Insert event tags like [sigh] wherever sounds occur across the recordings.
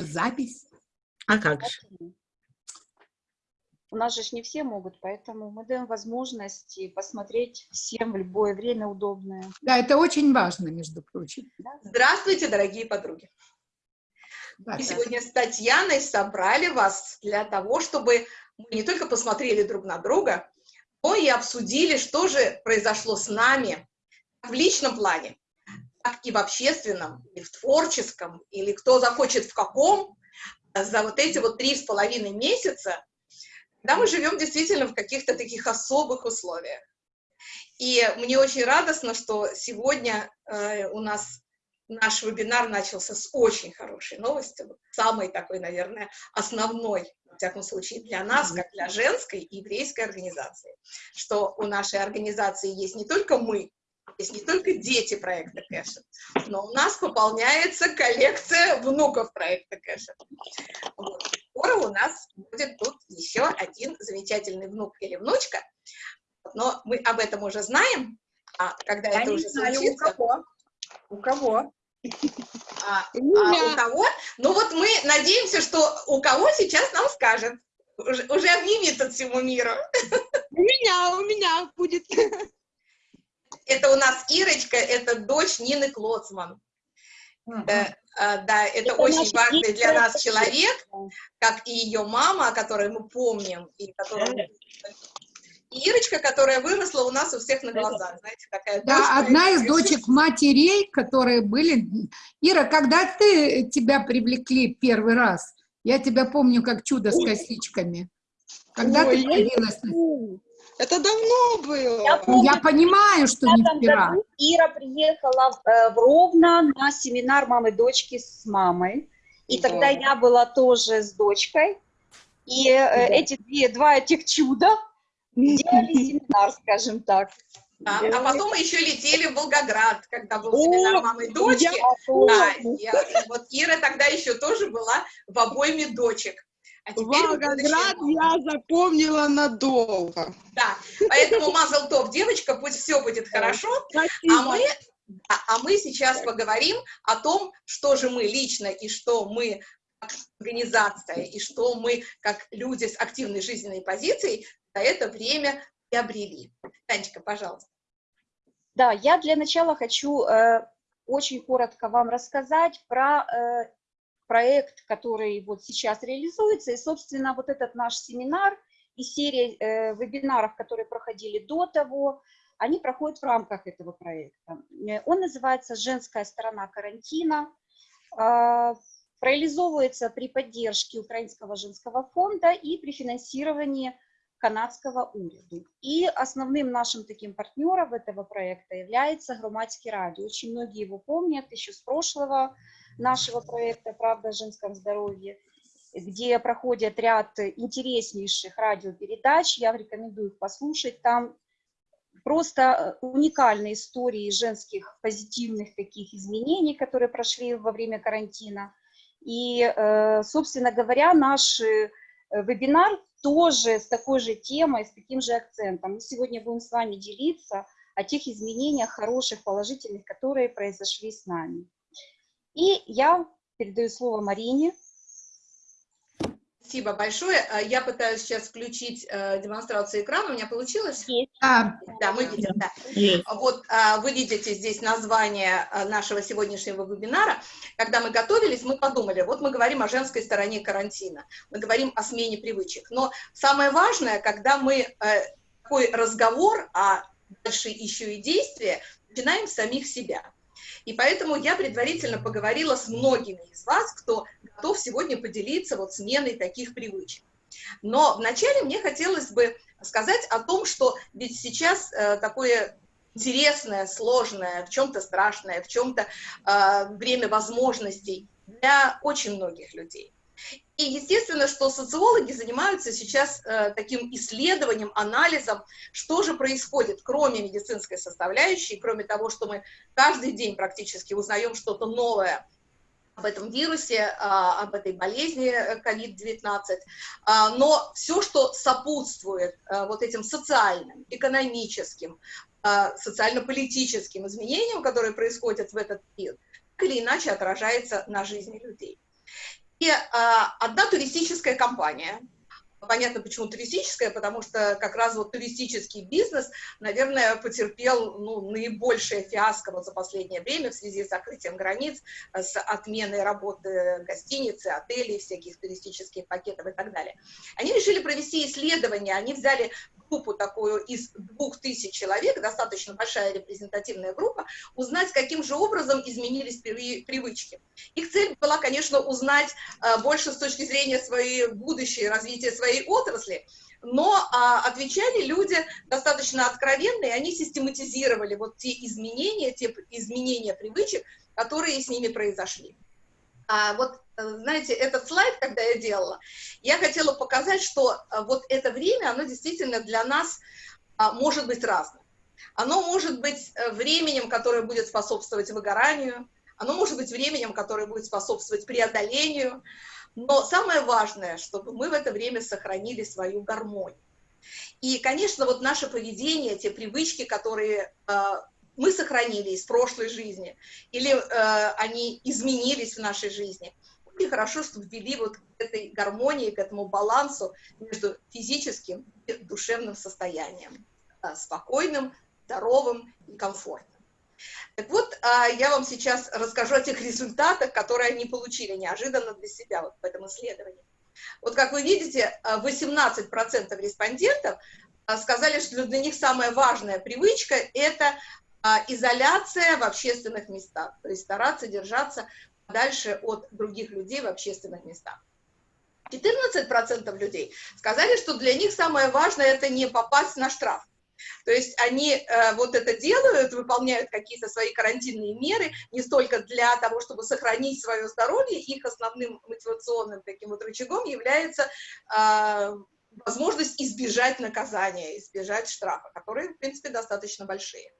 запись. А как же? У нас же не все могут, поэтому мы даем возможность посмотреть всем в любое время удобное. Да, это очень важно, между прочим. Здравствуйте, дорогие подруги. Да, Мы да. сегодня с Татьяной собрали вас для того, чтобы мы не только посмотрели друг на друга, но и обсудили, что же произошло с нами в личном плане, так и в общественном, и в творческом, или кто захочет в каком, за вот эти вот три с половиной месяца, когда мы живем действительно в каких-то таких особых условиях. И мне очень радостно, что сегодня э, у нас наш вебинар начался с очень хорошей новости, самой такой, наверное, основной, во всяком случае, для нас, как для женской еврейской организации, что у нашей организации есть не только мы, есть не только дети проекта Кэша, но у нас пополняется коллекция внуков проекта Кэша. Вот. Скоро у нас будет тут еще один замечательный внук или внучка, но мы об этом уже знаем, а когда Я это уже знаю, у случится... кого. У кого? А, [laughs] У а у кого? Ну вот мы надеемся, что у кого сейчас нам скажет. Уже, уже от всему миру. У меня, у меня будет. [laughs] Это у нас Ирочка, это дочь Нины Клоцман. А, да, это, Это очень важный для нас дочь. человек, как и ее мама, о которой мы помним, и которую И Ирочка, которая выросла у нас у всех на глазах, знаете, такая дочь Да, одна из дочек матерей, которые были... Ира, когда ты тебя привлекли первый раз? Я тебя помню как чудо с косичками. Когда Ой, ты появилась? Это давно было. Я Ну, помню, Я понимаю, что в не этом вчера. году Ира приехала э, в Ровно на семинар мамы дочки с мамой. И Да. тогда я была тоже с дочкой. И э, эти две, два этих чуда делали [laughs] семинар, скажем так. Да, а потом мы еще летели в Волгоград, когда был семинар мамы и дочки. я Да, я- вот Ира тогда еще тоже была в обойме дочек. А теперь Волгоград я запомнила надолго. Да, поэтому мазал топ, девочка, пусть все будет хорошо. А Спасибо. мы, а, а мы сейчас поговорим о том, что же мы лично и что мы как организация, и что мы как люди с активной жизненной позицией за это время приобрели. Танечка, пожалуйста. Да, я для начала хочу э, очень коротко вам рассказать про э, проект, который вот сейчас реализуется, и, собственно, вот этот наш семинар и серия э, вебинаров, которые проходили до того, они проходят в рамках этого проекта. Э, Он называется «Женская сторона карантина», а, реализовывается при поддержке Украинского женского фонда и при финансировании канадского уряду. И основным нашим таким партнером этого проекта является Громадский радио. Очень многие его помнят еще с прошлого нашего проекта «Правда о женском здоровье», где проходят ряд интереснейших радиопередач. Я рекомендую их послушать. Там просто э, уникальные истории женских позитивных таких изменений, которые прошли во время карантина. И, э, собственно говоря, наш э, вебинар тоже с такой же темой, с таким же акцентом. Мы сегодня будем с вами делиться о тех изменениях хороших, положительных, которые произошли с нами. И я передаю слово Марине. Спасибо большое. А, Я пытаюсь сейчас включить э, демонстрацию экрана. У меня получилось? А, Да, мы видим, да. Вот а, вы видите здесь название а, нашего сегодняшнего вебинара. Когда мы готовились, мы подумали, вот мы говорим о женской стороне карантина, мы говорим о смене привычек. Но самое важное, когда мы э, такой разговор, а дальше еще и действия, начинаем с самих себя. И поэтому я предварительно поговорила с многими из вас, кто готов сегодня поделиться вот сменой таких привычек. Но вначале мне хотелось бы сказать о том, что ведь сейчас э, такое интересное, сложное, в чем-то страшное, в чем-то э, время возможностей для очень многих людей. И естественно, что социологи занимаются сейчас э, таким исследованием, анализом, что же происходит, кроме медицинской составляющей, кроме того, что мы каждый день практически узнаем что-то новое об этом вирусе, а, об этой болезни э, COVID-19, а, но все, что сопутствует а, вот этим социальным, экономическим, а, социально-политическим изменениям, которые происходят в этот период, так или иначе отражается на жизни людей. А, одна туристическая компания, понятно, почему туристическая, потому что как раз вот туристический бизнес, наверное, потерпел ну, наибольшее фиаско вот за последнее время в связи с закрытием границ, с отменой работы гостиницы, отелей, всяких туристических пакетов и так далее. Они решили провести исследование, они взяли группу такую из двух тысяч человек, достаточно большая репрезентативная группа, узнать, каким же образом изменились привычки. Их цель была, конечно, узнать а, больше с точки зрения своей будущей, развития своей отрасли, но а, отвечали люди достаточно откровенно, и они систематизировали вот те изменения, те изменения привычек, которые с ними произошли. А вот, э, знаете, этот слайд, когда я делала, я хотела показать, что э, вот это время, оно действительно для нас а, может быть разным. Оно может быть э, временем, которое будет способствовать выгоранию, оно может быть временем, которое будет способствовать преодолению, но самое важное, чтобы мы в это время сохранили свою гармонию. И, конечно, вот наше поведение, те привычки, которые мы сохранили из прошлой жизни, или э, они изменились в нашей жизни. И хорошо, что ввели вот к этой гармонии, к этому балансу между физическим и душевным состоянием, э, спокойным, здоровым и комфортным. Так вот, э, я вам сейчас расскажу о тех результатах, которые они получили неожиданно для себя вот в этом исследовании. Вот как вы видите, 18% э, респондентов э, сказали, что для них самая важная привычка – это изоляция в общественных местах, то есть стараться держаться дальше от других людей в общественных местах. 14% людей сказали, что для них самое важное – это не попасть на штраф. То есть они э, вот это делают, выполняют какие-то свои карантинные меры, не столько для того, чтобы сохранить свое здоровье, их основным мотивационным таким вот рычагом является э, возможность избежать наказания, избежать штрафа, которые, в принципе, достаточно большие.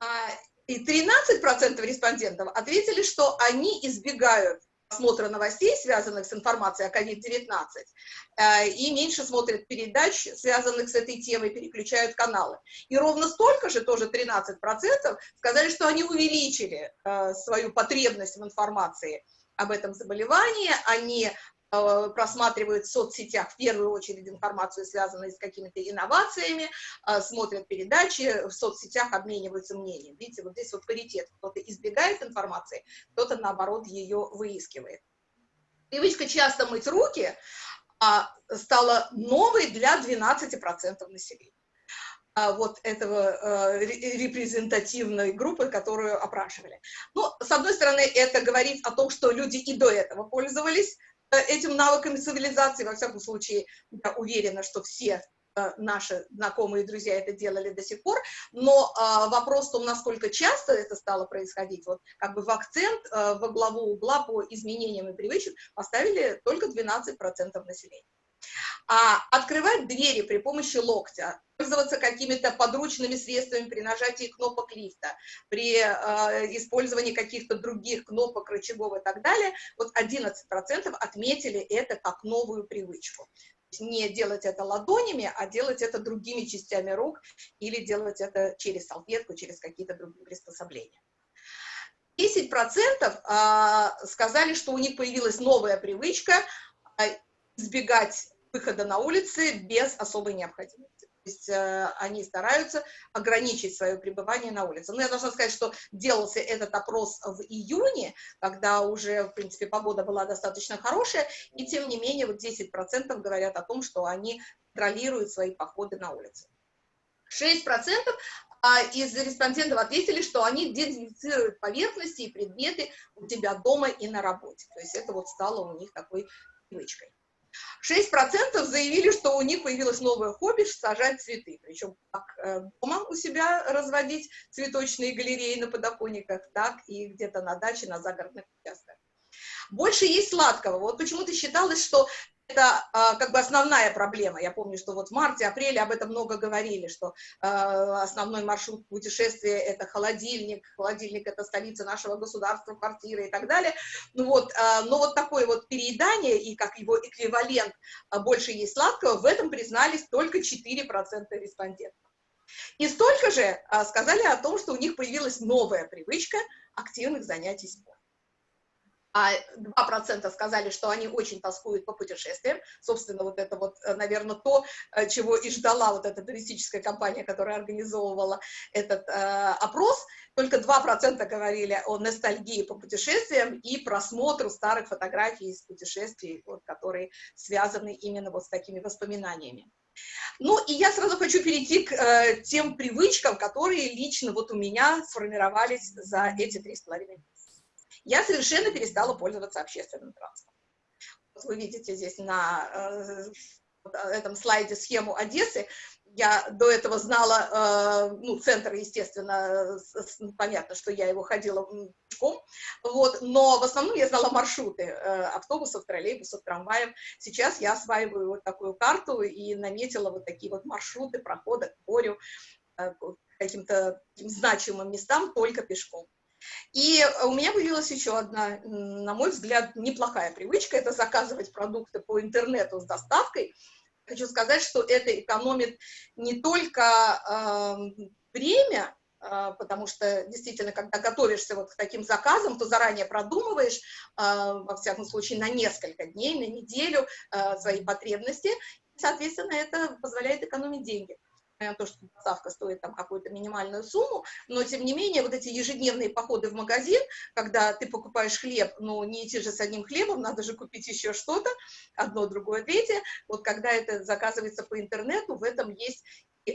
А, и 13% респондентов ответили, что они избегают просмотра новостей, связанных с информацией о COVID-19, э, и меньше смотрят передач, связанных с этой темой, переключают каналы. И ровно столько же, тоже 13%, сказали, что они увеличили э, свою потребность в информации об этом заболевании, они просматривают в соцсетях в первую очередь информацию, связанную с какими-то инновациями, э, смотрят передачи, в соцсетях обмениваются мнением. Видите, вот здесь вот паритет. Кто-то избегает информации, кто-то, наоборот, ее выискивает. Привычка часто мыть руки а, стала новой для 12% населения а, вот этого э, репрезентативной группы, которую опрашивали. Ну, с одной стороны, это говорит о том, что люди и до этого пользовались Э, этим навыками цивилизации, во всяком случае, я уверена, что все э, наши знакомые и друзья это делали до сих пор, но э, вопрос в том, насколько часто это стало происходить, вот как бы в акцент, э, во главу угла по изменениям и привычкам поставили только 12% населения а открывать двери при помощи локтя, пользоваться какими-то подручными средствами при нажатии кнопок лифта, при э, использовании каких-то других кнопок, рычагов и так далее, вот 11% отметили это как новую привычку. Не делать это ладонями, а делать это другими частями рук или делать это через салфетку, через какие-то другие приспособления. 10% э, сказали, что у них появилась новая привычка э, избегать выхода на улицы без особой необходимости. То есть э, они стараются ограничить свое пребывание на улице. Но я должна сказать, что делался этот опрос в июне, когда уже, в принципе, погода была достаточно хорошая, и тем не менее вот 10% говорят о том, что они контролируют свои походы на улице. 6% а, из респондентов ответили, что они дезинфицируют поверхности и предметы у тебя дома и на работе. То есть это вот стало у них такой привычкой. 6% заявили, что у них появилось новое хобби – сажать цветы. Причем как э, дома у себя разводить цветочные галереи на подоконниках, так и где-то на даче, на загородных участках. Больше есть сладкого. Вот почему-то считалось, что это а, как бы основная проблема. Я помню, что вот в марте-апреле об этом много говорили, что а, основной маршрут путешествия – это холодильник, холодильник – это столица нашего государства, квартира и так далее. Ну вот, а, но вот такое вот переедание и как его эквивалент больше есть сладкого, в этом признались только 4% респондентов. И столько же сказали о том, что у них появилась новая привычка активных занятий спортом. А 2% сказали, что они очень тоскуют по путешествиям. Собственно, вот это вот, э, наверное, то, э, чего и ждала вот эта туристическая компания, которая организовывала этот э, опрос. Только 2% говорили о ностальгии по путешествиям и просмотру старых фотографий из путешествий, вот, которые связаны именно вот с такими воспоминаниями. Ну, и я сразу хочу перейти к э, тем привычкам, которые лично вот у меня сформировались за эти три с половиной я совершенно перестала пользоваться общественным транспортом. Вы видите здесь на э, этом слайде схему Одессы. Я до этого знала, э, ну, центр, естественно, с, понятно, что я его ходила пешком, вот, но в основном я знала маршруты э, автобусов, троллейбусов, трамваев. Сейчас я осваиваю вот такую карту и наметила вот такие вот маршруты прохода к морю, э, каким-то значимым местам только пешком. И у меня появилась еще одна, на мой взгляд, неплохая привычка, это заказывать продукты по интернету с доставкой. Хочу сказать, что это экономит не только э, время, потому что действительно, когда готовишься вот к таким заказам, то заранее продумываешь, э, во всяком случае, на несколько дней, на неделю э, свои потребности, соответственно, это позволяет экономить деньги то, что доставка стоит там какую-то минимальную сумму, но тем не менее вот эти ежедневные походы в магазин, когда ты покупаешь хлеб, но не идти же с одним хлебом, надо же купить еще что-то, одно, другое, третье, вот когда это заказывается по интернету, в этом есть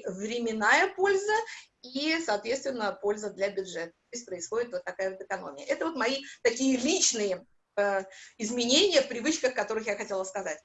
временная польза и, соответственно, польза для бюджета. То есть происходит вот такая вот экономия. Это вот мои такие личные э, изменения в привычках, которых я хотела сказать.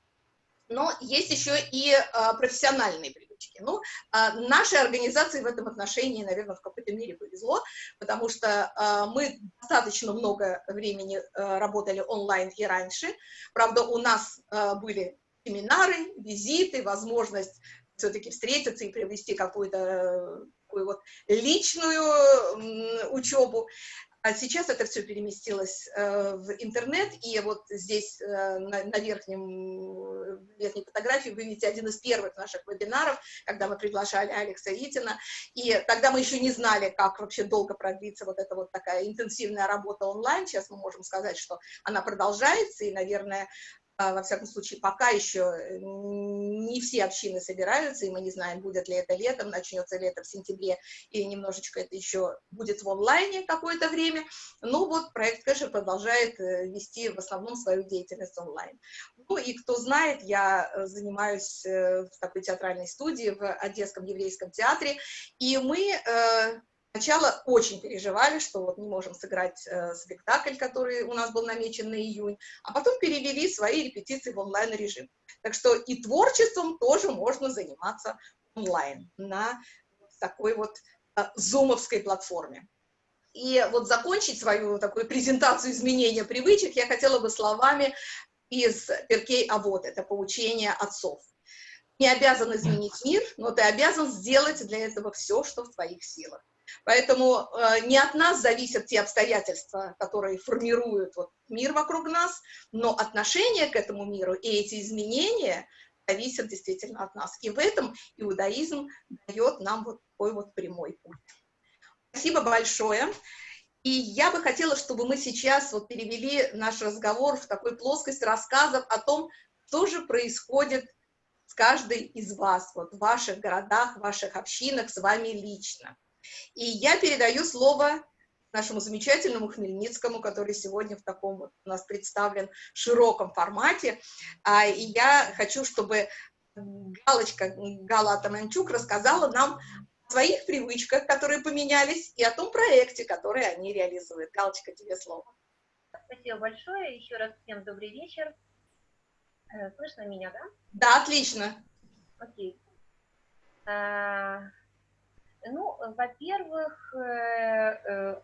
Но есть еще и э, профессиональные привычки. Ну, а, нашей организации в этом отношении, наверное, в какой-то мере повезло, потому что а, мы достаточно много времени а, работали онлайн и раньше. Правда, у нас были семинары, визиты, возможность все-таки встретиться и привести какую-то такую вот личную учебу. А сейчас это все переместилось э, в интернет, и вот здесь э, на, на верхнем, верхней фотографии вы видите один из первых наших вебинаров, когда мы приглашали Алекса Итина, и тогда мы еще не знали, как вообще долго продлится вот эта вот такая интенсивная работа онлайн, сейчас мы можем сказать, что она продолжается, и, наверное, во всяком случае, пока еще э, не все общины собираются, и мы не знаем, будет ли это летом, начнется ли это в сентябре, или немножечко это еще будет в онлайне какое-то время. Ну вот проект Кэшер продолжает э, вести в основном свою деятельность онлайн. Ну и кто знает, я э, занимаюсь в такой театральной студии в Одесском еврейском театре, и мы Сначала очень переживали, что вот не можем сыграть э, спектакль, который у нас был намечен на июнь, а потом перевели свои репетиции в онлайн-режим. Так что и творчеством тоже можно заниматься онлайн на такой вот э, платформе. И вот закончить свою такую презентацию изменения привычек я хотела бы словами из Перкей Авод, это поучение отцов. Не обязан изменить мир, но ты обязан сделать для этого все, что в твоих силах. Поэтому э, не от нас зависят те обстоятельства, которые формируют вот, мир вокруг нас, но отношение к этому миру и эти изменения зависят действительно от нас. И в этом иудаизм дает нам вот такой вот прямой путь. Спасибо большое. И я бы хотела, чтобы мы сейчас вот перевели наш разговор в такой плоскость рассказов о том, что же происходит с каждой из вас, вот в ваших городах, в ваших общинах, с вами лично. И я передаю слово нашему замечательному Хмельницкому, который сегодня в таком вот у нас представлен широком формате. А, и я хочу, чтобы Галочка, Гала Атаманчук рассказала нам о своих привычках, которые поменялись, и о том проекте, который они реализуют. Галочка, тебе слово. Спасибо большое. Еще раз всем добрый вечер. Э, слышно меня, да? Да, отлично. Окей. Ну, во-первых, э, э,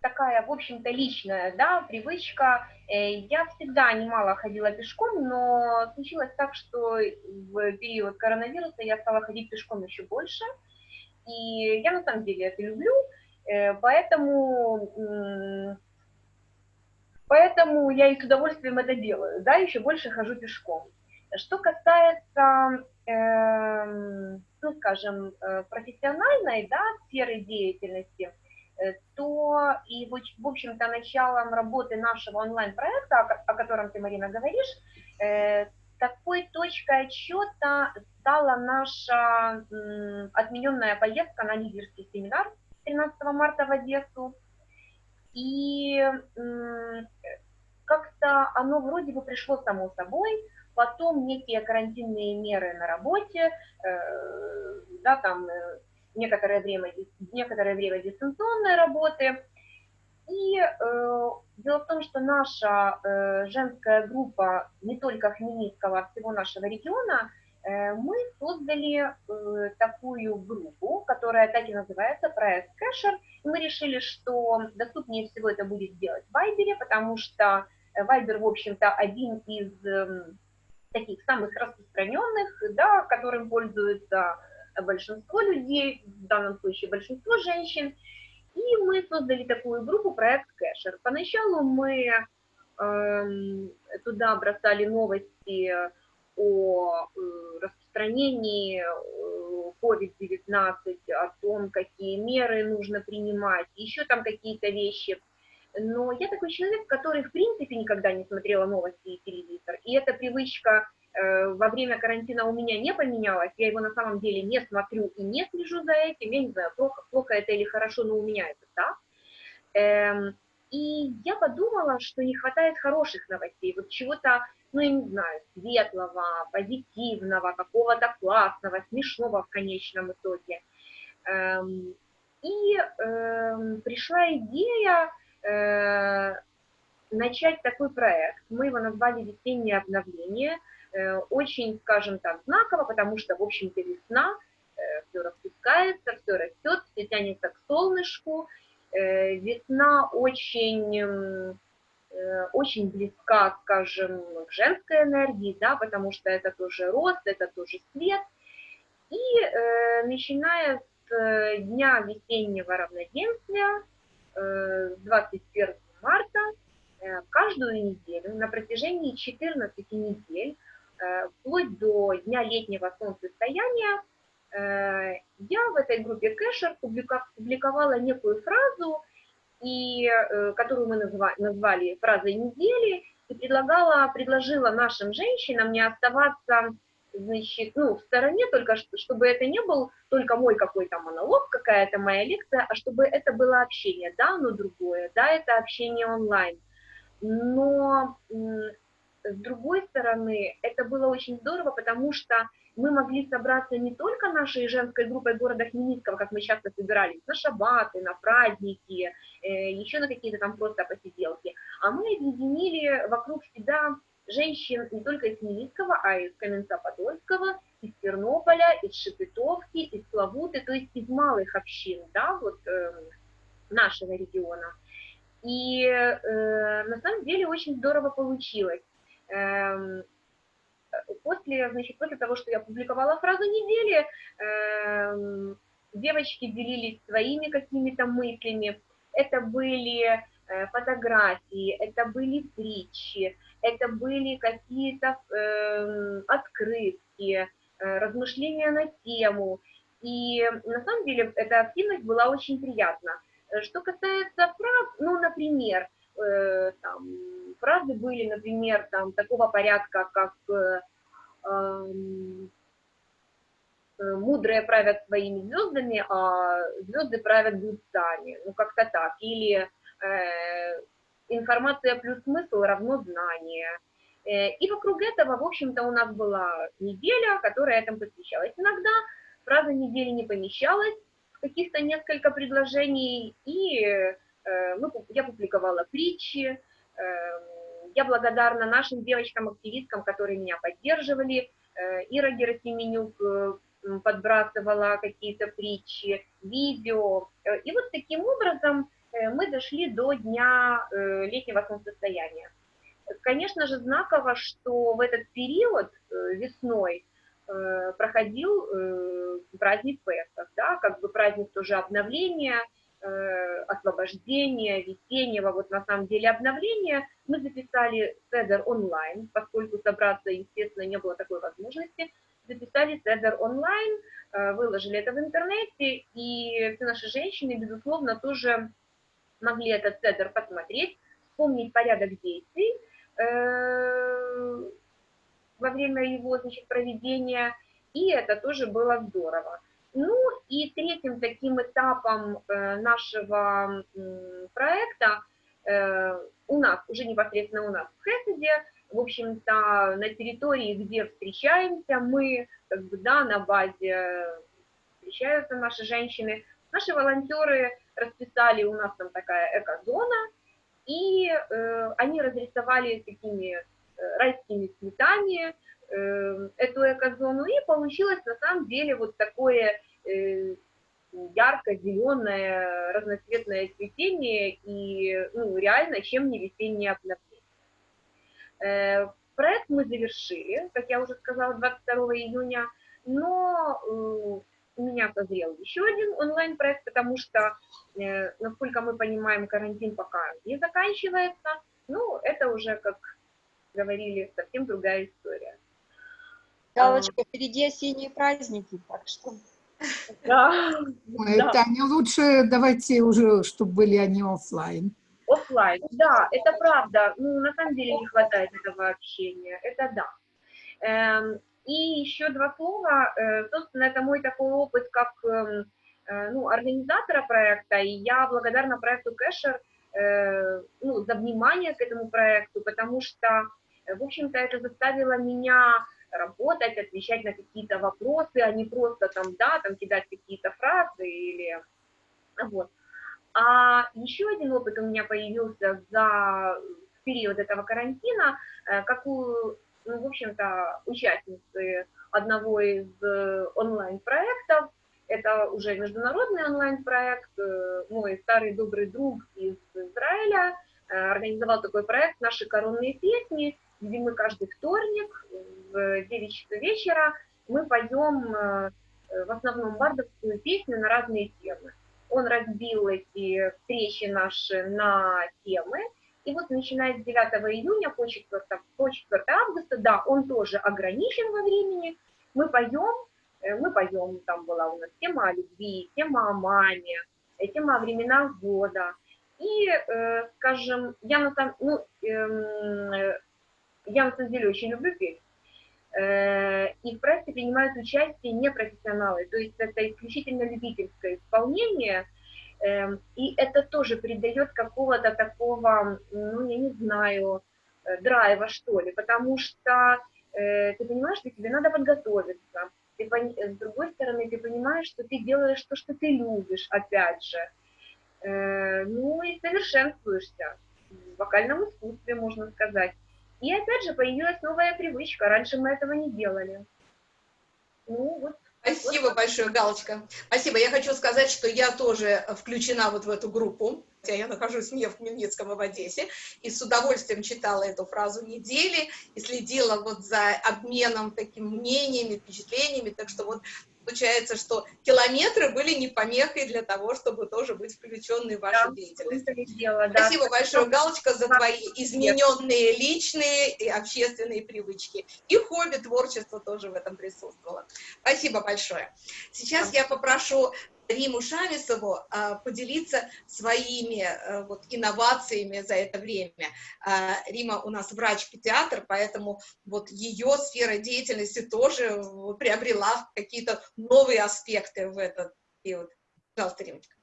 такая, в общем-то, личная, да, привычка. Э, я всегда немало ходила пешком, но случилось так, что в период коронавируса я стала ходить пешком еще больше. И я на самом деле это люблю, поэтому, поэтому я и с удовольствием это делаю, да, еще больше хожу пешком. Что касается эм, ну, скажем, э, профессиональной да, сферы деятельности, то и, в общем-то, началом работы нашего онлайн-проекта, о котором ты, Марина, говоришь, такой точкой отчета стала наша отмененная поездка на лидерский семинар 13 марта в Одессу. И как-то оно вроде бы пришло само собой, потом некие карантинные меры на работе, э, да, там э, некоторое время, некоторое время дистанционной работы. И э, дело в том, что наша э, женская группа не только Хмельницкого, а всего нашего региона, э, мы создали э, такую группу, которая так и называется, проект Кэшер. Мы решили, что доступнее всего это будет сделать в Вайбере, потому что Вайбер, в общем-то, один из э, таких самых распространенных, да, которым пользуется большинство людей, в данном случае большинство женщин. И мы создали такую группу проект Кэшер. Поначалу мы э, туда бросали новости о э, распространении COVID-19, э, о том, какие меры нужно принимать, еще там какие-то вещи. Но я такой человек, который в принципе никогда не смотрела новости и телевизор. И эта привычка Э, во время карантина у меня не поменялось, я его на самом деле не смотрю и не слежу за этим, я не знаю, плохо, плохо это или хорошо, но у меня это так. Эм, и я подумала, что не хватает хороших новостей, вот чего-то, ну, я не знаю, светлого, позитивного, какого-то классного, смешного в конечном итоге. Эм, и эм, пришла идея э, начать такой проект. Мы его назвали «Весеннее обновление», Э, очень, скажем так, знаково, потому что, в общем-то, весна, э, все распускается, все растет, все тянется к солнышку. Э, весна очень, очень близка, скажем, к женской энергии, да, потому что это тоже рост, это тоже свет. И начиная с дня весеннего равноденствия, 21 марта, каждую неделю на протяжении 14 недель Э, вплоть до дня летнего солнцестояния, э, я в этой группе кэшер публиковала некую фразу, и, э, которую мы назвали фразой недели, и предлагала, предложила нашим женщинам не оставаться значит, ну, в стороне, только чтобы это не был только мой какой-то монолог, какая-то моя лекция, а чтобы это было общение, да, но другое, да, это общение онлайн. Но с другой стороны, это было очень здорово, потому что мы могли собраться не только нашей женской группой города Хмельницкого, как мы часто собирались, на шабаты, на праздники, э, еще на какие-то там просто посиделки, а мы объединили вокруг себя женщин не только из Хмельницкого, а из Каменца-Подольского, из Тернополя, из Шепетовки, из Славуты, то есть из малых общин, да, вот э, нашего региона. И э, на самом деле очень здорово получилось. Эм, после, значит, после того, что я публиковала фразу недели, эм, девочки делились своими какими-то мыслями. Это были фотографии, это были притчи, это были какие-то э, открытки, э, размышления на тему. И на самом деле эта активность была очень приятна. Что касается фраз, ну, например, э, там, фразы были, например, там, такого порядка, как э, эм, э, «мудрые правят своими звездами, а звезды правят глупцами», ну, как-то так, или э, «информация плюс смысл равно знание». Э, и вокруг этого, в общем-то, у нас была неделя, которая этому посвящалась. Иногда фраза недели не помещалась, каких-то несколько предложений, и Э, мы, я публиковала притчи, эм, я благодарна нашим девочкам-активисткам, которые меня поддерживали. Э, Ира Герасименюк э, подбрасывала какие-то притчи, видео. И вот таким образом мы дошли до дня летнего солнцестояния. Конечно же, знаково, что в этот период весной проходил праздник Песах, да, как бы праздник тоже обновления – Э, освобождения, весеннего, вот на самом деле обновления, мы записали Седер онлайн, поскольку собраться, естественно, не было такой возможности записали седер онлайн, э, выложили это в интернете, и все наши женщины, безусловно, тоже могли этот седер посмотреть, вспомнить порядок действий э, во время его значит, проведения, и это тоже было здорово. Ну и третьим таким этапом э, нашего проекта у нас, уже непосредственно у нас в Хесседе, в общем-то, на территории, где встречаемся, мы, как бы, да, на базе встречаются наши женщины, наши волонтеры расписали, у нас там такая эко-зона, и э, они разрисовали такими э, райскими цветами э, эту эко-зону, и получилось на самом деле вот такое э, ярко-зеленое разноцветное цветение, и ну, реально чем не весеннее обновление. Э, проект мы завершили, как я уже сказала, 22 июня, но э, у меня созрел еще один онлайн-проект, потому что, э, насколько мы понимаем, карантин пока не заканчивается. Ну, это уже, как говорили, совсем другая история. Галочка, впереди осенние праздники, так что... [laughs] Да. Таня, лучше давайте уже, чтобы были они офлайн. Оффлайн, да, это правда. Ну, на самом деле не хватает этого общения, это да. Эм, и еще два слова. Э, собственно, это мой такой опыт как эм, э, ну, организатора проекта, и я благодарна проекту Кэшер э, ну, за внимание к этому проекту, потому что, в общем-то, это заставило меня работать, отвечать на какие-то вопросы, а не просто там, да, там кидать какие-то фразы или вот. А еще один опыт у меня появился за период этого карантина, какую, ну, в общем-то, участницы одного из э, онлайн-проектов, это уже международный онлайн-проект, э, мой старый добрый друг из Израиля организовал такой проект «Наши коронные песни», где мы каждый вторник в 9 часов вечера мы поем в основном бардовскую песню на разные темы. Он разбил эти встречи наши на темы, и вот начиная с 9 июня по 4, по 4 августа, да, он тоже ограничен во времени, мы поем, э, мы поем, там была у нас тема о любви, тема о маме, э, тема о временах года. И, э, скажем, я на самом, ну, э, я на самом деле очень люблю петь, Э, и в проекте принимают участие непрофессионалы, то есть это исключительно любительское исполнение, эм, и это тоже придает какого-то такого, ну, я не знаю, э, драйва, что ли, потому что э, ты понимаешь, что тебе надо подготовиться, ты, с другой стороны, ты понимаешь, что ты делаешь то, что ты любишь, опять же, ну и совершенствуешься в вокальном искусстве, можно сказать. И опять же появилась новая привычка. Раньше мы этого не делали. Ну, вот. Спасибо вот. большое, Галочка. Спасибо. Я хочу сказать, что я тоже включена вот в эту группу. Хотя я нахожусь не в Хмельницком, а в Одессе. И с удовольствием читала эту фразу недели и следила вот за обменом таким мнениями, впечатлениями. Так что вот получается, что километры были не помехой для того, чтобы тоже быть включенной в вашу да, деятельность. Дело, да. Спасибо большое, Галочка, за твои измененные личные и общественные привычки. И хобби, творчество тоже в этом присутствовало. Спасибо большое. Сейчас я попрошу Риму Шамисову а, поделиться своими а, вот, инновациями за это время. А, Рима у нас врач-педиатр, поэтому вот ее сфера деятельности тоже приобрела какие-то новые аспекты в этот период. Пожалуйста, Римочка.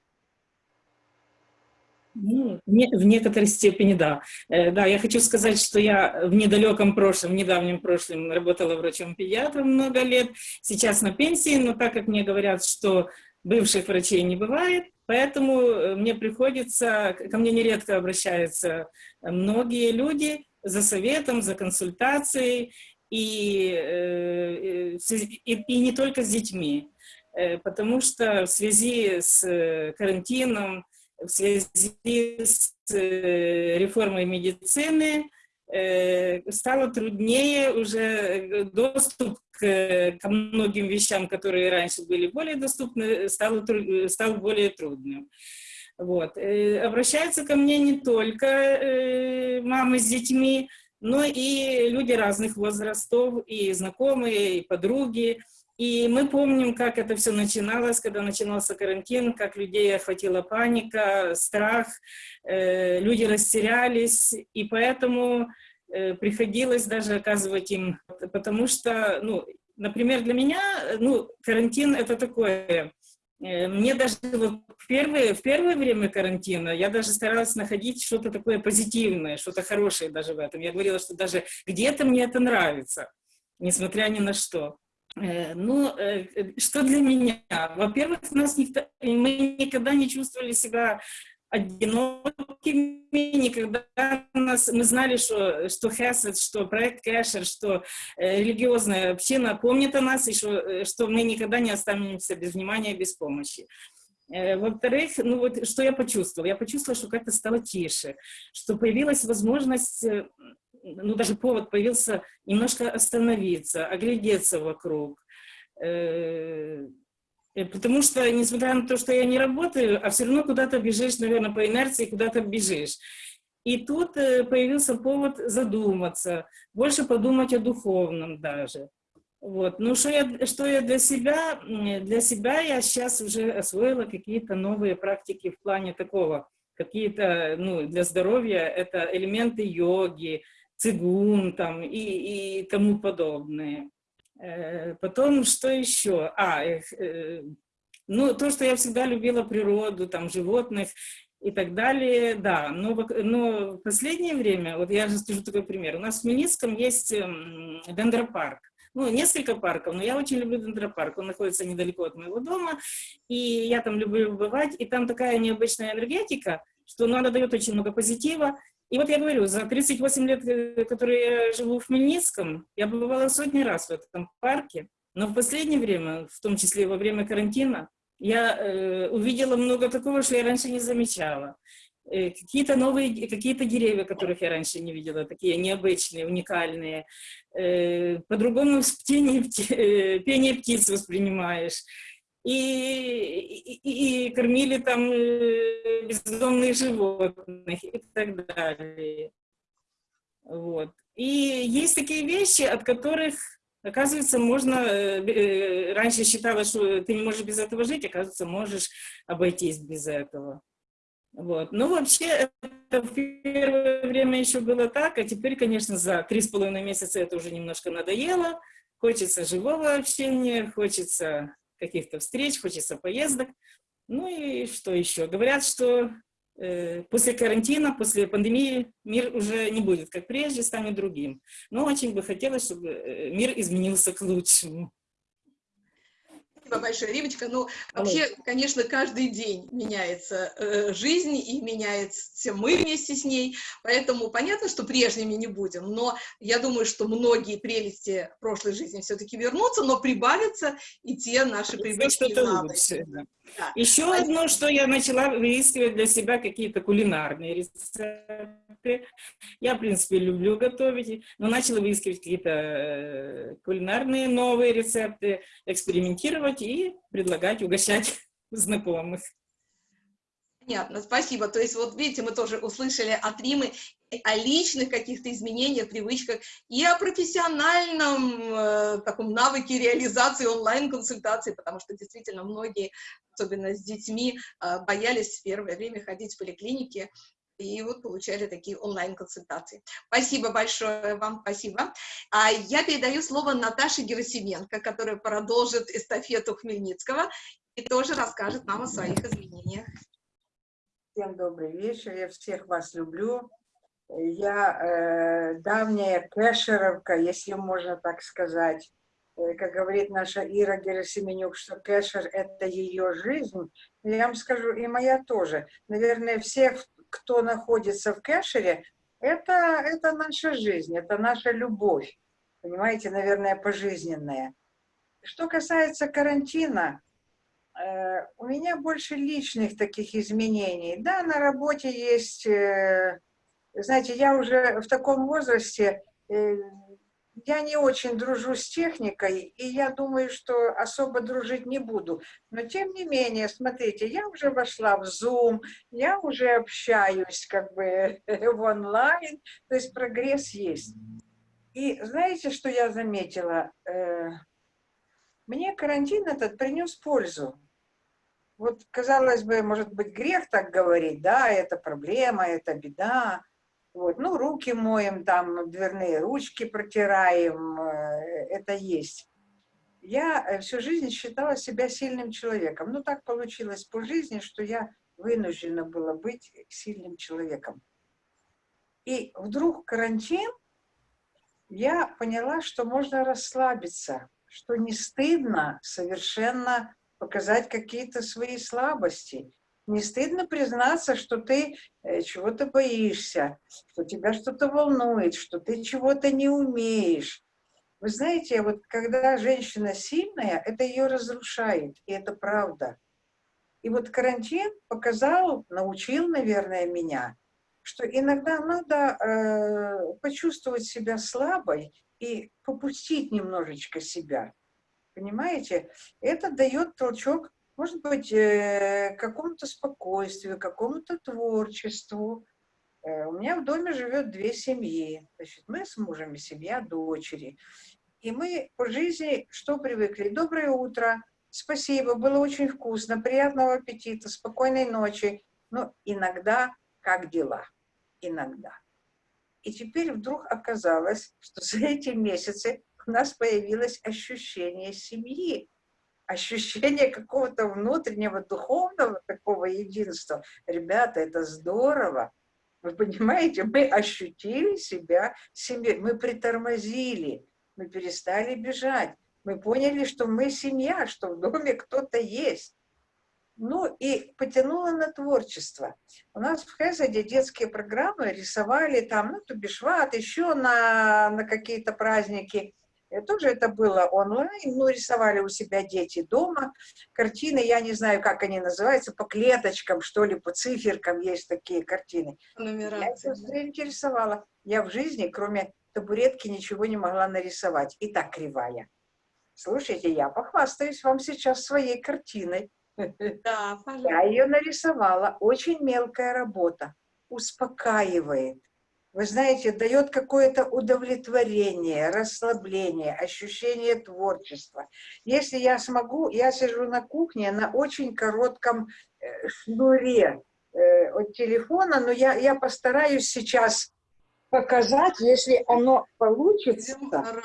Ну, в некоторой степени, да. Э, да, я хочу сказать, что я в недалеком прошлом, в недавнем прошлом работала врачом-педиатром много лет, сейчас на пенсии, но так как мне говорят, что бывших врачей не бывает, поэтому э, мне приходится, ко мне нередко обращаются многие люди за советом, за консультацией, и, э, и, и не только с детьми, э, потому что в связи с карантином, в связи с реформой медицины, стало труднее уже доступ к, ко многим вещам, которые раньше были более доступны, стало, стал более трудным. Вот. Обращаются ко мне не только мамы с детьми, но и люди разных возрастов, и знакомые, и подруги. И мы помним, как это все начиналось, когда начинался карантин, как людей охватила паника, страх, э, люди растерялись, и поэтому э, приходилось даже оказывать им, потому что, ну, например, для меня, ну, карантин это такое, э, мне даже вот в первое, в первое время карантина я даже старалась находить что-то такое позитивное, что-то хорошее даже в этом. Я говорила, что даже где-то мне это нравится, несмотря ни на что. Э, ну, э, что для меня? Во-первых, нас никто, мы никогда не чувствовали себя одинокими, никогда нас, мы знали, что, что Хесед, что проект Кэшер, что э, религиозная община помнит о нас, и что, э, что мы никогда не останемся без внимания, без помощи. Э, Во-вторых, ну вот что я почувствовала? Я почувствовала, что как-то стало тише, что появилась возможность э, ну, даже повод появился немножко остановиться, оглядеться вокруг. Э, потому что, несмотря на то, что я не работаю, а все равно куда-то бежишь, наверное, по инерции, куда-то бежишь. И тут э, появился повод задуматься, больше подумать о духовном даже. Вот. Ну, что я, что я для себя, для себя я сейчас уже освоила какие-то новые практики в плане такого, какие-то, ну, для здоровья, это элементы йоги, цигун там и, и тому подобное. Э, потом, что еще? А, э, ну, то, что я всегда любила природу, там, животных и так далее, да. Но, но в последнее время, вот я же скажу такой пример, у нас в Хмельницком есть эм, дендропарк. Ну, несколько парков, но я очень люблю дендропарк. Он находится недалеко от моего дома, и я там люблю бывать, и там такая необычная энергетика, что ну, она дает очень много позитива, и вот я говорю, за 38 лет, э, которые я живу в Хмельницком, я бывала сотни раз в этом парке, но в последнее время, в том числе во время карантина, я э, увидела много такого, что я раньше не замечала. Э, какие-то новые, какие-то деревья, которых я раньше не видела, такие необычные, уникальные. Э, По-другому пение, [laughs] э, пение птиц воспринимаешь и, и, и кормили там э, бездомных животных и так далее. Вот. И есть такие вещи, от которых, оказывается, можно... Э, э, раньше считала, что ты не можешь без этого жить, оказывается, можешь обойтись без этого. Вот. Ну, вообще, это в первое время еще было так, а теперь, конечно, за три с половиной месяца это уже немножко надоело. Хочется живого общения, хочется каких-то встреч, хочется поездок. Ну и что еще? Говорят, что э, после карантина, после пандемии мир уже не будет как прежде, станет другим. Но очень бы хотелось, чтобы э, мир изменился к лучшему. Спасибо большое, Римочка. Ну, вообще, конечно, каждый день меняется э, жизнь и меняется мы вместе с ней, поэтому понятно, что прежними не будем, но я думаю, что многие прелести прошлой жизни все-таки вернутся, но прибавятся и те наши привычки и Да. Да. Еще а... одно, что я начала выискивать для себя какие-то кулинарные рецепты. Я, в принципе, люблю готовить, но начала выискивать какие-то э, кулинарные новые рецепты, экспериментировать и предлагать, угощать [laughs] знакомых. Понятно, спасибо. То есть, вот видите, мы тоже услышали от Римы о личных каких-то изменениях, привычках и о профессиональном э, таком навыке реализации онлайн-консультаций, потому что действительно многие, особенно с детьми, э, боялись в первое время ходить в поликлинике, и вот получали такие онлайн-консультации. Спасибо большое вам, спасибо. А я передаю слово Наташе Герасименко, которая продолжит эстафету Хмельницкого и тоже расскажет нам о своих изменениях. Всем добрый вечер, я всех вас люблю. Я э, давняя кэшеровка, если можно так сказать. Э, как говорит наша Ира Герасименюк, что кэшер – это ее жизнь. Я вам скажу, и моя тоже. Наверное, всех, кто находится в кэшере, это, это наша жизнь, это наша любовь. Понимаете, наверное, пожизненная. Что касается карантина, Э, у меня больше личных таких изменений. Да, на работе есть, э, знаете, я уже в таком возрасте, э, я не очень дружу с техникой, и я думаю, что особо дружить не буду. Но тем не менее, смотрите, я уже вошла в Zoom, я уже общаюсь как бы [laughs] в онлайн, то есть прогресс есть. И знаете, что я заметила? Э, мне карантин этот принес пользу. Вот, казалось бы, может быть, грех так говорить, да, это проблема, это беда, вот, ну, руки моем, там, дверные ручки протираем, э, это есть. Я э, всю жизнь считала себя сильным человеком. Ну, так получилось по жизни, что я вынуждена была быть сильным человеком. И вдруг карантин, я поняла, что можно расслабиться, что не стыдно совершенно показать какие-то свои слабости, не стыдно признаться, что ты э, чего-то боишься, что тебя что-то волнует, что ты чего-то не умеешь. Вы знаете, вот когда женщина сильная, это ее разрушает, и это правда. И вот карантин показал, научил, наверное, меня, что иногда надо э, почувствовать себя слабой и попустить немножечко себя. Понимаете? Это дает толчок может быть, э, какому-то спокойствию, какому-то творчеству. Э, у меня в доме живет две семьи. Значит, мы с мужем семья дочери. И мы по жизни что привыкли? Доброе утро, спасибо, было очень вкусно, приятного аппетита, спокойной ночи. Но иногда как дела? Иногда. И теперь вдруг оказалось, что за эти месяцы у нас появилось ощущение семьи ощущение какого-то внутреннего духовного такого единства. Ребята, это здорово. Вы понимаете, мы ощутили себя семьей, мы притормозили, мы перестали бежать, мы поняли, что мы семья, что в доме кто-то есть. Ну и потянуло на творчество. У нас в Хезаде детские программы рисовали там, ну, Тубишват, еще на, на какие-то праздники. И тоже это было онлайн, ну, рисовали у себя дети дома. Картины, я не знаю, как они называются, по клеточкам, что ли, по циферкам есть такие картины. Нумерация. Я это интересовала. Я в жизни, кроме табуретки, ничего не могла нарисовать. И так кривая. Слушайте, я похвастаюсь вам сейчас своей картиной. Да, пожалуйста. Я ее нарисовала. Очень мелкая работа. Успокаивает вы знаете, дает какое-то удовлетворение, расслабление, ощущение творчества. Если я смогу, я сижу на кухне на очень коротком э, шнуре э, от телефона, но я, я постараюсь сейчас показать, если оно получится.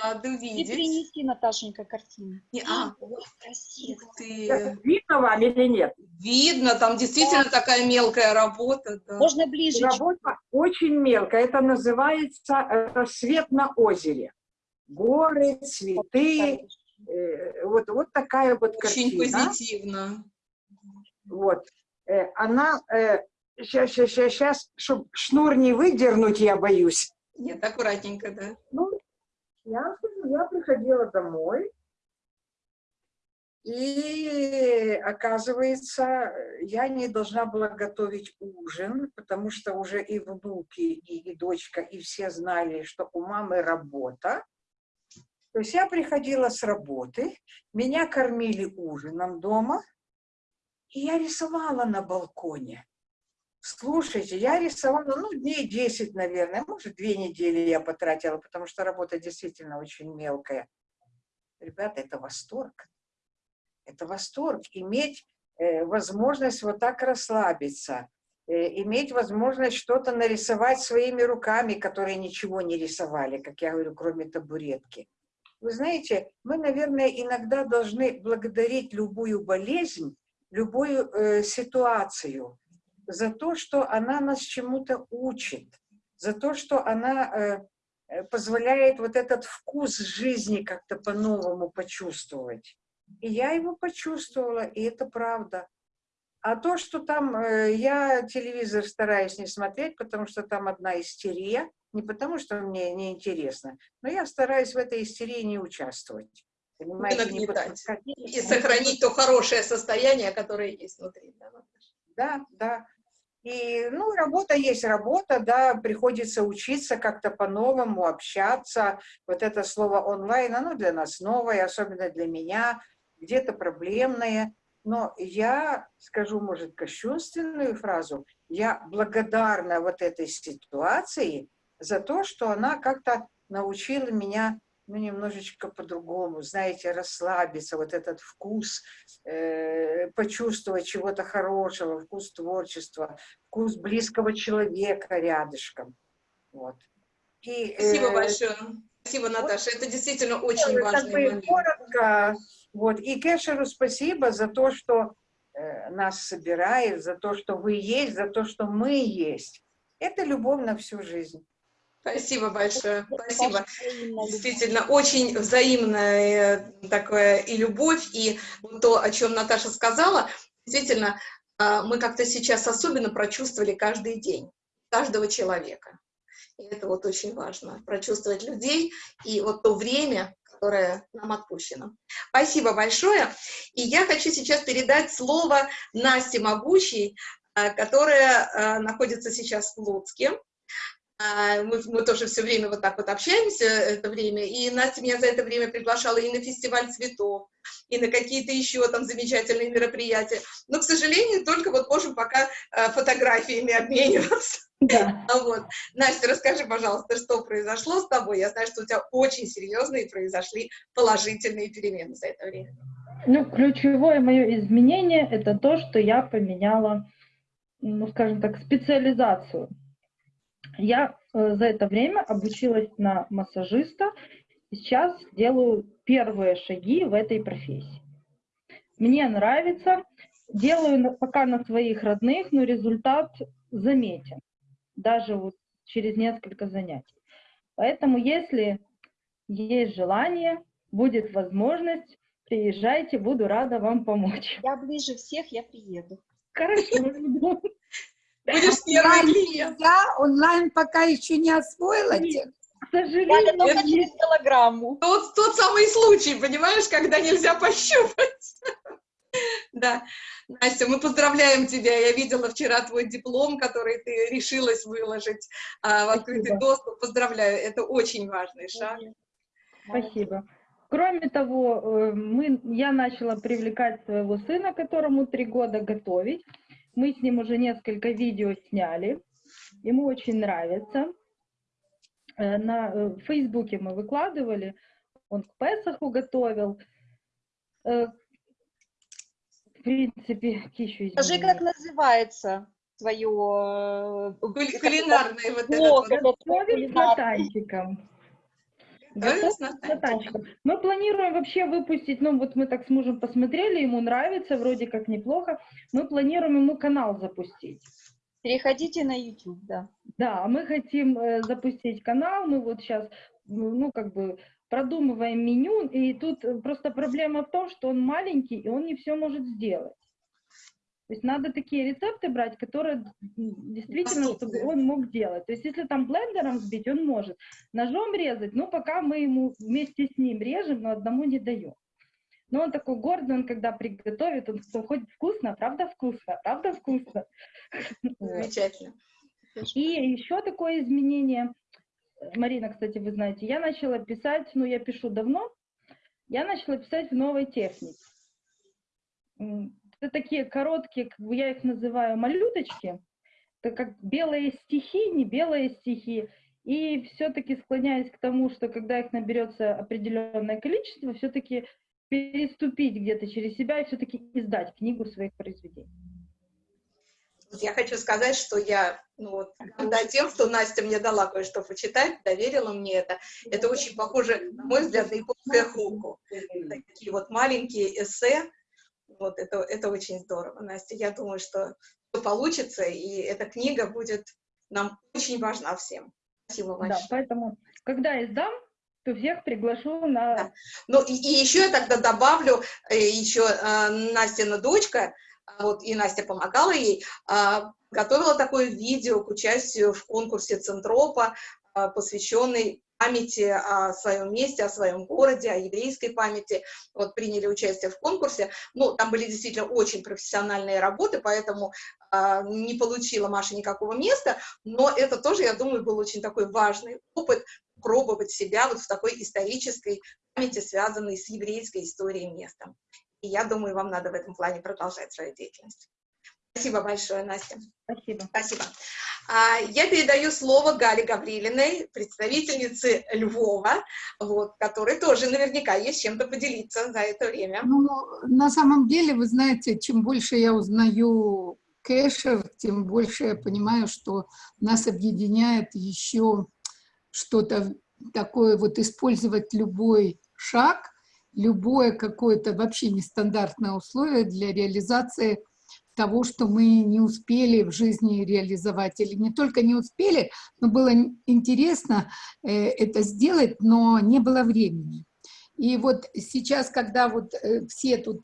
Рады И видеть. принеси, Наташенька, картину. Не, а, Ой, красиво. ты. Видно вам или нет? Видно, там действительно такая мелкая работа. да. Можно ближе. Работа очень мелкая. Это называется э, рассвет на озере. Горы, цветы. э, Вот, вот такая вот Очень картина. позитивно. Вот. Э, Она... Сейчас, сейчас, сейчас, сейчас, чтобы шнур не выдернуть, я боюсь. Нет, аккуратненько, да. Ну, я, я приходила домой, и оказывается, я не должна была готовить ужин, потому что уже и внуки, и, и дочка, и все знали, что у мамы работа. То есть я приходила с работы, меня кормили ужином дома, и я рисовала на балконе. Слушайте, я рисовала, ну, дней 10, наверное, может, две недели я потратила, потому что работа действительно очень мелкая. Ребята, это восторг. Это восторг. Иметь э, возможность вот так расслабиться, э, иметь возможность что-то нарисовать своими руками, которые ничего не рисовали, как я говорю, кроме табуретки. Вы знаете, мы, наверное, иногда должны благодарить любую болезнь, любую э, ситуацию, за то, что она нас чему-то учит, за то, что она э, э, позволяет вот этот вкус жизни как-то по-новому почувствовать. И я его почувствовала, и это правда. А то, что там э, я телевизор стараюсь не смотреть, потому что там одна истерия, не потому что мне неинтересно, но я стараюсь в этой истерии не участвовать. Понимаете, не подпускать. И сохранить то хорошее состояние, которое есть внутри. Да, да. И, ну, работа есть работа, да, приходится учиться как-то по-новому, общаться. Вот это слово онлайн, оно для нас новое, особенно для меня, где-то проблемное. Но я скажу, может, кощунственную фразу. Я благодарна вот этой ситуации за то, что она как-то научила меня ну, немножечко по-другому, знаете, расслабиться, вот этот вкус, э, почувствовать чего-то хорошего, вкус творчества, вкус близкого человека рядышком. Вот. И, Спасибо э, большое. Спасибо, Наташа. Вот, это действительно очень важно. момент. Коротко. Вот. И Кешеру спасибо за то, что э, нас собирает, за то, что вы есть, за то, что мы есть. Это любовь на всю жизнь. Спасибо большое, спасибо. Действительно, очень взаимная э, такая и любовь, и то, о чем Наташа сказала, действительно, а, мы как-то сейчас особенно прочувствовали каждый день, каждого человека. И это вот очень важно, прочувствовать людей и вот то время, которое нам отпущено. Спасибо большое. И я хочу сейчас передать слово Насте Могучей, а, которая а, находится сейчас в Луцке. А, мы, мы тоже все время вот так вот общаемся, это время, и Настя меня за это время приглашала и на фестиваль цветов, и на какие-то еще там замечательные мероприятия. Но, к сожалению, только вот можем пока э, фотографиями обмениваться. Да. [laughs] Вот. Настя, расскажи, пожалуйста, что произошло с тобой? Я знаю, что у тебя очень серьезные произошли положительные перемены за это время. Ну, ключевое мое изменение – это то, что я поменяла, ну, скажем так, специализацию. Я э, за это время обучилась на массажиста, сейчас делаю первые шаги в этой профессии. Мне нравится, делаю пока на своих родных, но результат заметен, даже вот через несколько занятий. Поэтому, если есть желание, будет возможность, приезжайте, буду рада вам помочь. Я ближе всех, я приеду. Хорошо. Будешь [laughs] первый клиент. Я онлайн пока еще не освоила. К сожалению, только через голограмму. Тот, тот самый случай, понимаешь, когда нельзя пощупать. [laughs] Да. Настя, мы поздравляем тебя. Я видела вчера твой диплом, который ты решилась выложить а, в открытый Спасибо. доступ. Поздравляю, это очень важный шаг. Спасибо. Кроме того, э, мы, я начала привлекать своего сына, которому три года готовить. Мы с ним уже несколько видео сняли. Ему очень нравится. Э, на э, в Фейсбуке мы выкладывали. Он к Песаху готовил. Э, в принципе, еще Скажи, как называется твое... Кулинарное вот это. Готовим с Натанчиком. Мы планируем вообще выпустить, ну вот мы так с мужем посмотрели, ему нравится, вроде как неплохо. Мы планируем ему канал запустить. Переходите на YouTube, да. Да, мы хотим э, запустить канал, мы вот сейчас, ну как бы продумываем меню, и тут просто проблема в том, что он маленький, и он не все может сделать. То есть надо такие рецепты брать, которые действительно, чтобы он мог делать. То есть если там блендером сбить, он может. Ножом резать, ну пока мы ему вместе с ним режем, но одному не даем. Но он такой гордый, он когда приготовит, он хоть вкусно, правда вкусно, правда вкусно. Замечательно. И еще такое изменение, Марина, кстати, вы знаете, я начала писать, ну я пишу давно, я начала писать в новой технике это такие короткие, как я их называю, малюточки, это как белые стихи, не белые стихи, и все-таки склоняюсь к тому, что когда их наберется определенное количество, все-таки переступить где-то через себя и все-таки издать книгу своих произведений. Я хочу сказать, что я ну, вот, горда тем, что Настя мне дала кое-что почитать, доверила мне это. Это очень похоже, на мой взгляд, на японское хуку. Такие вот маленькие эссе, вот это, это очень здорово, Настя. Я думаю, что все получится, и эта книга будет нам очень важна всем. Спасибо большое. Да, поэтому, когда я сдам, то всех приглашу на... Да. Ну, и, и еще я тогда добавлю, еще э, Настина дочка, вот, и Настя помогала ей, э, готовила такое видео к участию в конкурсе Центропа, э, посвященный памяти о своем месте, о своем городе, о еврейской памяти, вот приняли участие в конкурсе. Ну, там были действительно очень профессиональные работы, поэтому э, не получила Маша никакого места, но это тоже, я думаю, был очень такой важный опыт пробовать себя вот в такой исторической памяти, связанной с еврейской историей места. И я думаю, вам надо в этом плане продолжать свою деятельность. Спасибо большое, Настя. Спасибо. Спасибо. А, я передаю слово Гале Гаврилиной, представительнице Львова, вот, которой тоже наверняка есть чем-то поделиться за это время. Ну, на самом деле, вы знаете, чем больше я узнаю кэшер, тем больше я понимаю, что нас объединяет еще что-то такое, вот использовать любой шаг, любое какое-то вообще нестандартное условие для реализации того, что мы не успели в жизни реализовать. Или не только не успели, но было интересно э, это сделать, но не было времени. И вот сейчас, когда вот э, все тут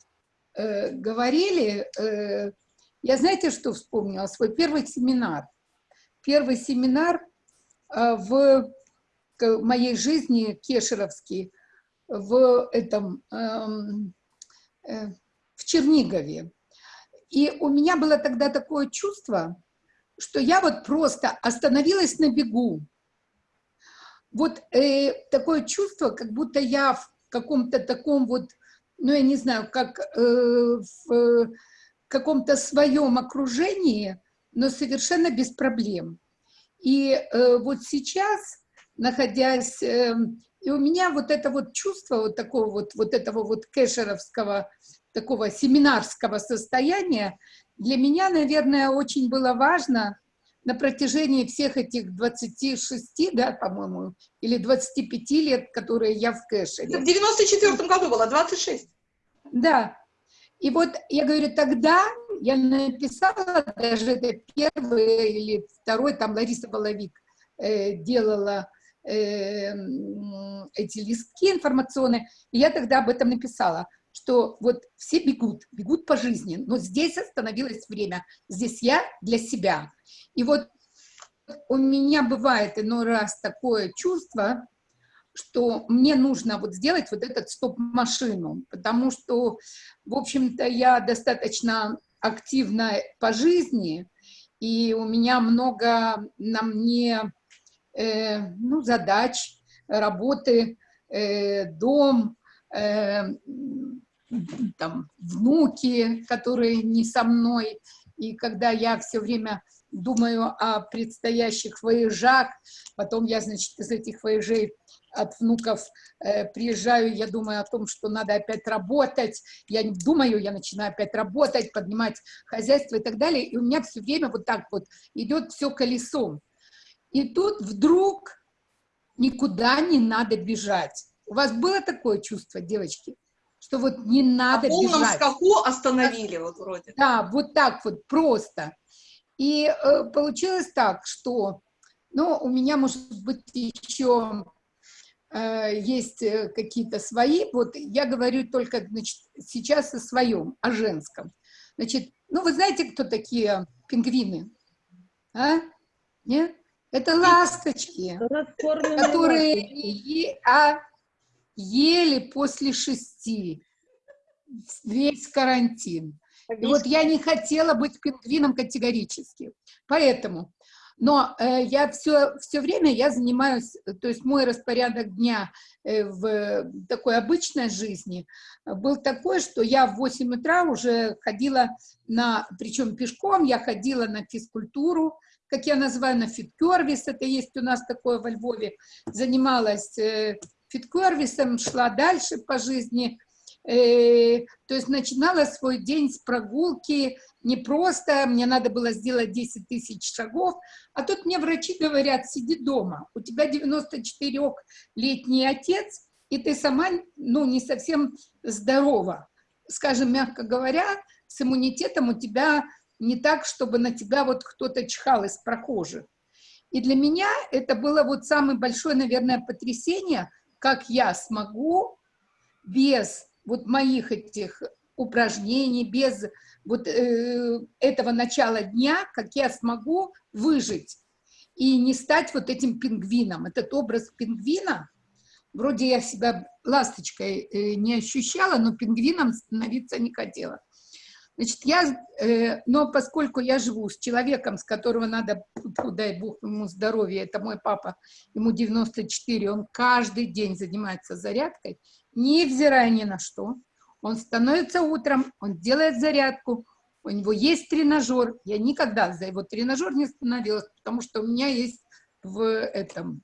э, говорили, я знаете, что вспомнила? Свой первый семинар. Первый семинар в моей жизни, кешеровский, в этом, эм, в Чернигове. И у меня было тогда такое чувство, что я вот просто остановилась на бегу. Вот э, такое чувство, как будто я в каком-то таком вот, ну я не знаю, как э, в каком-то своем окружении, но совершенно без проблем. И э, вот сейчас, находясь, э, и у меня вот это вот чувство вот такого вот, вот этого вот кэшеровского такого семинарского состояния, для меня, наверное, очень было важно на протяжении всех этих 26, да, по-моему, или 25 лет, которые я в кэшере. в 94 году было 26. Да. И вот я говорю, тогда я написала, даже это первый или второй, там Лариса Воловик э, делала э, эти листки информационные, и я тогда об этом написала – что вот все бегут, бегут по жизни, но здесь остановилось время, здесь я для себя. И вот у меня бывает иной раз такое чувство, что мне нужно вот сделать вот этот стоп-машину, потому что, в общем-то, я достаточно активна по жизни, и у меня много на мне э, ну, задач, работы, э, дом, э, там, внуки, которые не со мной, и когда я все время думаю о предстоящих воежах, потом я, значит, из этих воежей от внуков э, приезжаю, я думаю о том, что надо опять работать, я не думаю, я начинаю опять работать, поднимать хозяйство и так далее, и у меня все время вот так вот идет все колесом. И тут вдруг никуда не надо бежать. У вас было такое чувство, девочки? что вот не надо По полном бежать. скаку остановили вот вроде. Да, вот так вот просто. И э, получилось так, что, ну, у меня, может быть, еще э, есть э, какие-то свои, вот я говорю только, значит, сейчас о своем, о женском. Значит, ну, вы знаете, кто такие пингвины? А? Нет? Это ласточки, которые... А, ели после шести, весь карантин. И вот я не хотела быть пингвином категорически. Поэтому, но э, я все, все время я занимаюсь, то есть мой распорядок дня э, в такой обычной жизни был такой, что я в 8 утра уже ходила на, причем пешком, я ходила на физкультуру, как я называю, на фиткервис, это есть у нас такое во Львове, занималась э, фиткервисом, шла дальше по жизни, э, то есть начинала свой день с прогулки, не просто мне надо было сделать 10 тысяч шагов, а тут мне врачи говорят, сиди дома, у тебя 94-летний отец, и ты сама, ну, не совсем здорова. Скажем, мягко говоря, с иммунитетом у тебя не так, чтобы на тебя вот кто-то чихал из прохожих. И для меня это было вот самое большое, наверное, потрясение – как я смогу без вот моих этих упражнений, без вот э, этого начала дня, как я смогу выжить. и не стать вот этим пингвином. Этот образ пингвина, вроде я себя ласточкой э, не ощущала, но пингвином становиться не хотела. Значит, я, э, но поскольку я живу с человеком, с которого надо, дай бог ему здоровья, это мой папа, ему 94, он каждый день занимается зарядкой, невзирая ни на что. Он становится утром, он делает зарядку, у него есть тренажер. Я никогда за его тренажер не становилась, потому что у меня есть в этом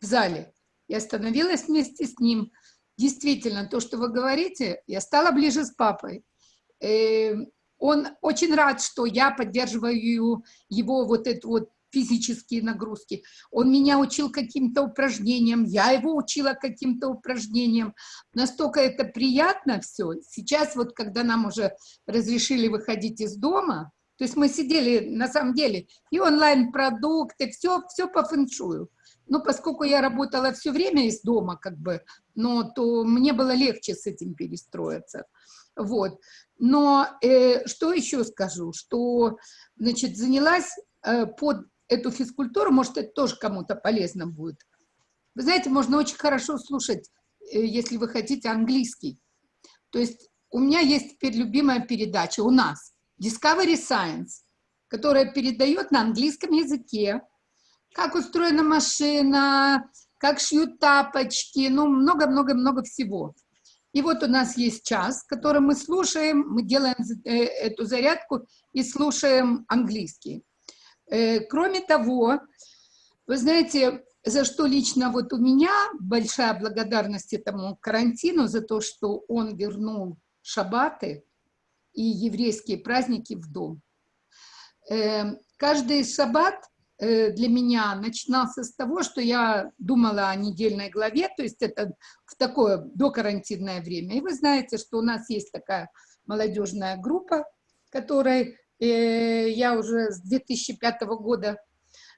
в зале. Я остановилась вместе с ним. Действительно, то, что вы говорите, я стала ближе с папой. Эм, он очень рад, что я поддерживаю его вот эту вот физические нагрузки. Он меня учил каким-то упражнениям, я его учила каким-то упражнениям. Настолько это приятно все. Сейчас вот, когда нам уже разрешили выходить из дома, то есть мы сидели, на самом деле, и онлайн-продукты, все, все по фэншую. Но поскольку я работала все время из дома, как бы, но то мне было легче с этим перестроиться. Вот. Но э, что еще скажу, что, значит, занялась э, под эту физкультуру, может, это тоже кому-то полезно будет. Вы знаете, можно очень хорошо слушать, э, если вы хотите, английский. То есть у меня есть теперь любимая передача у нас, Discovery Science, которая передает на английском языке, как устроена машина, как шьют тапочки, ну, много-много-много всего. И вот у нас есть час, который мы слушаем, мы делаем э, эту зарядку и слушаем английский. Э, кроме того, вы знаете, за что лично вот у меня большая благодарность этому карантину, за то, что он вернул шабаты и еврейские праздники в дом. Э, каждый шаббат для меня начинался с того, что я думала о недельной главе, то есть это в такое докарантинное время. И вы знаете, что у нас есть такая молодежная группа, которая Э, я уже с 2005 года,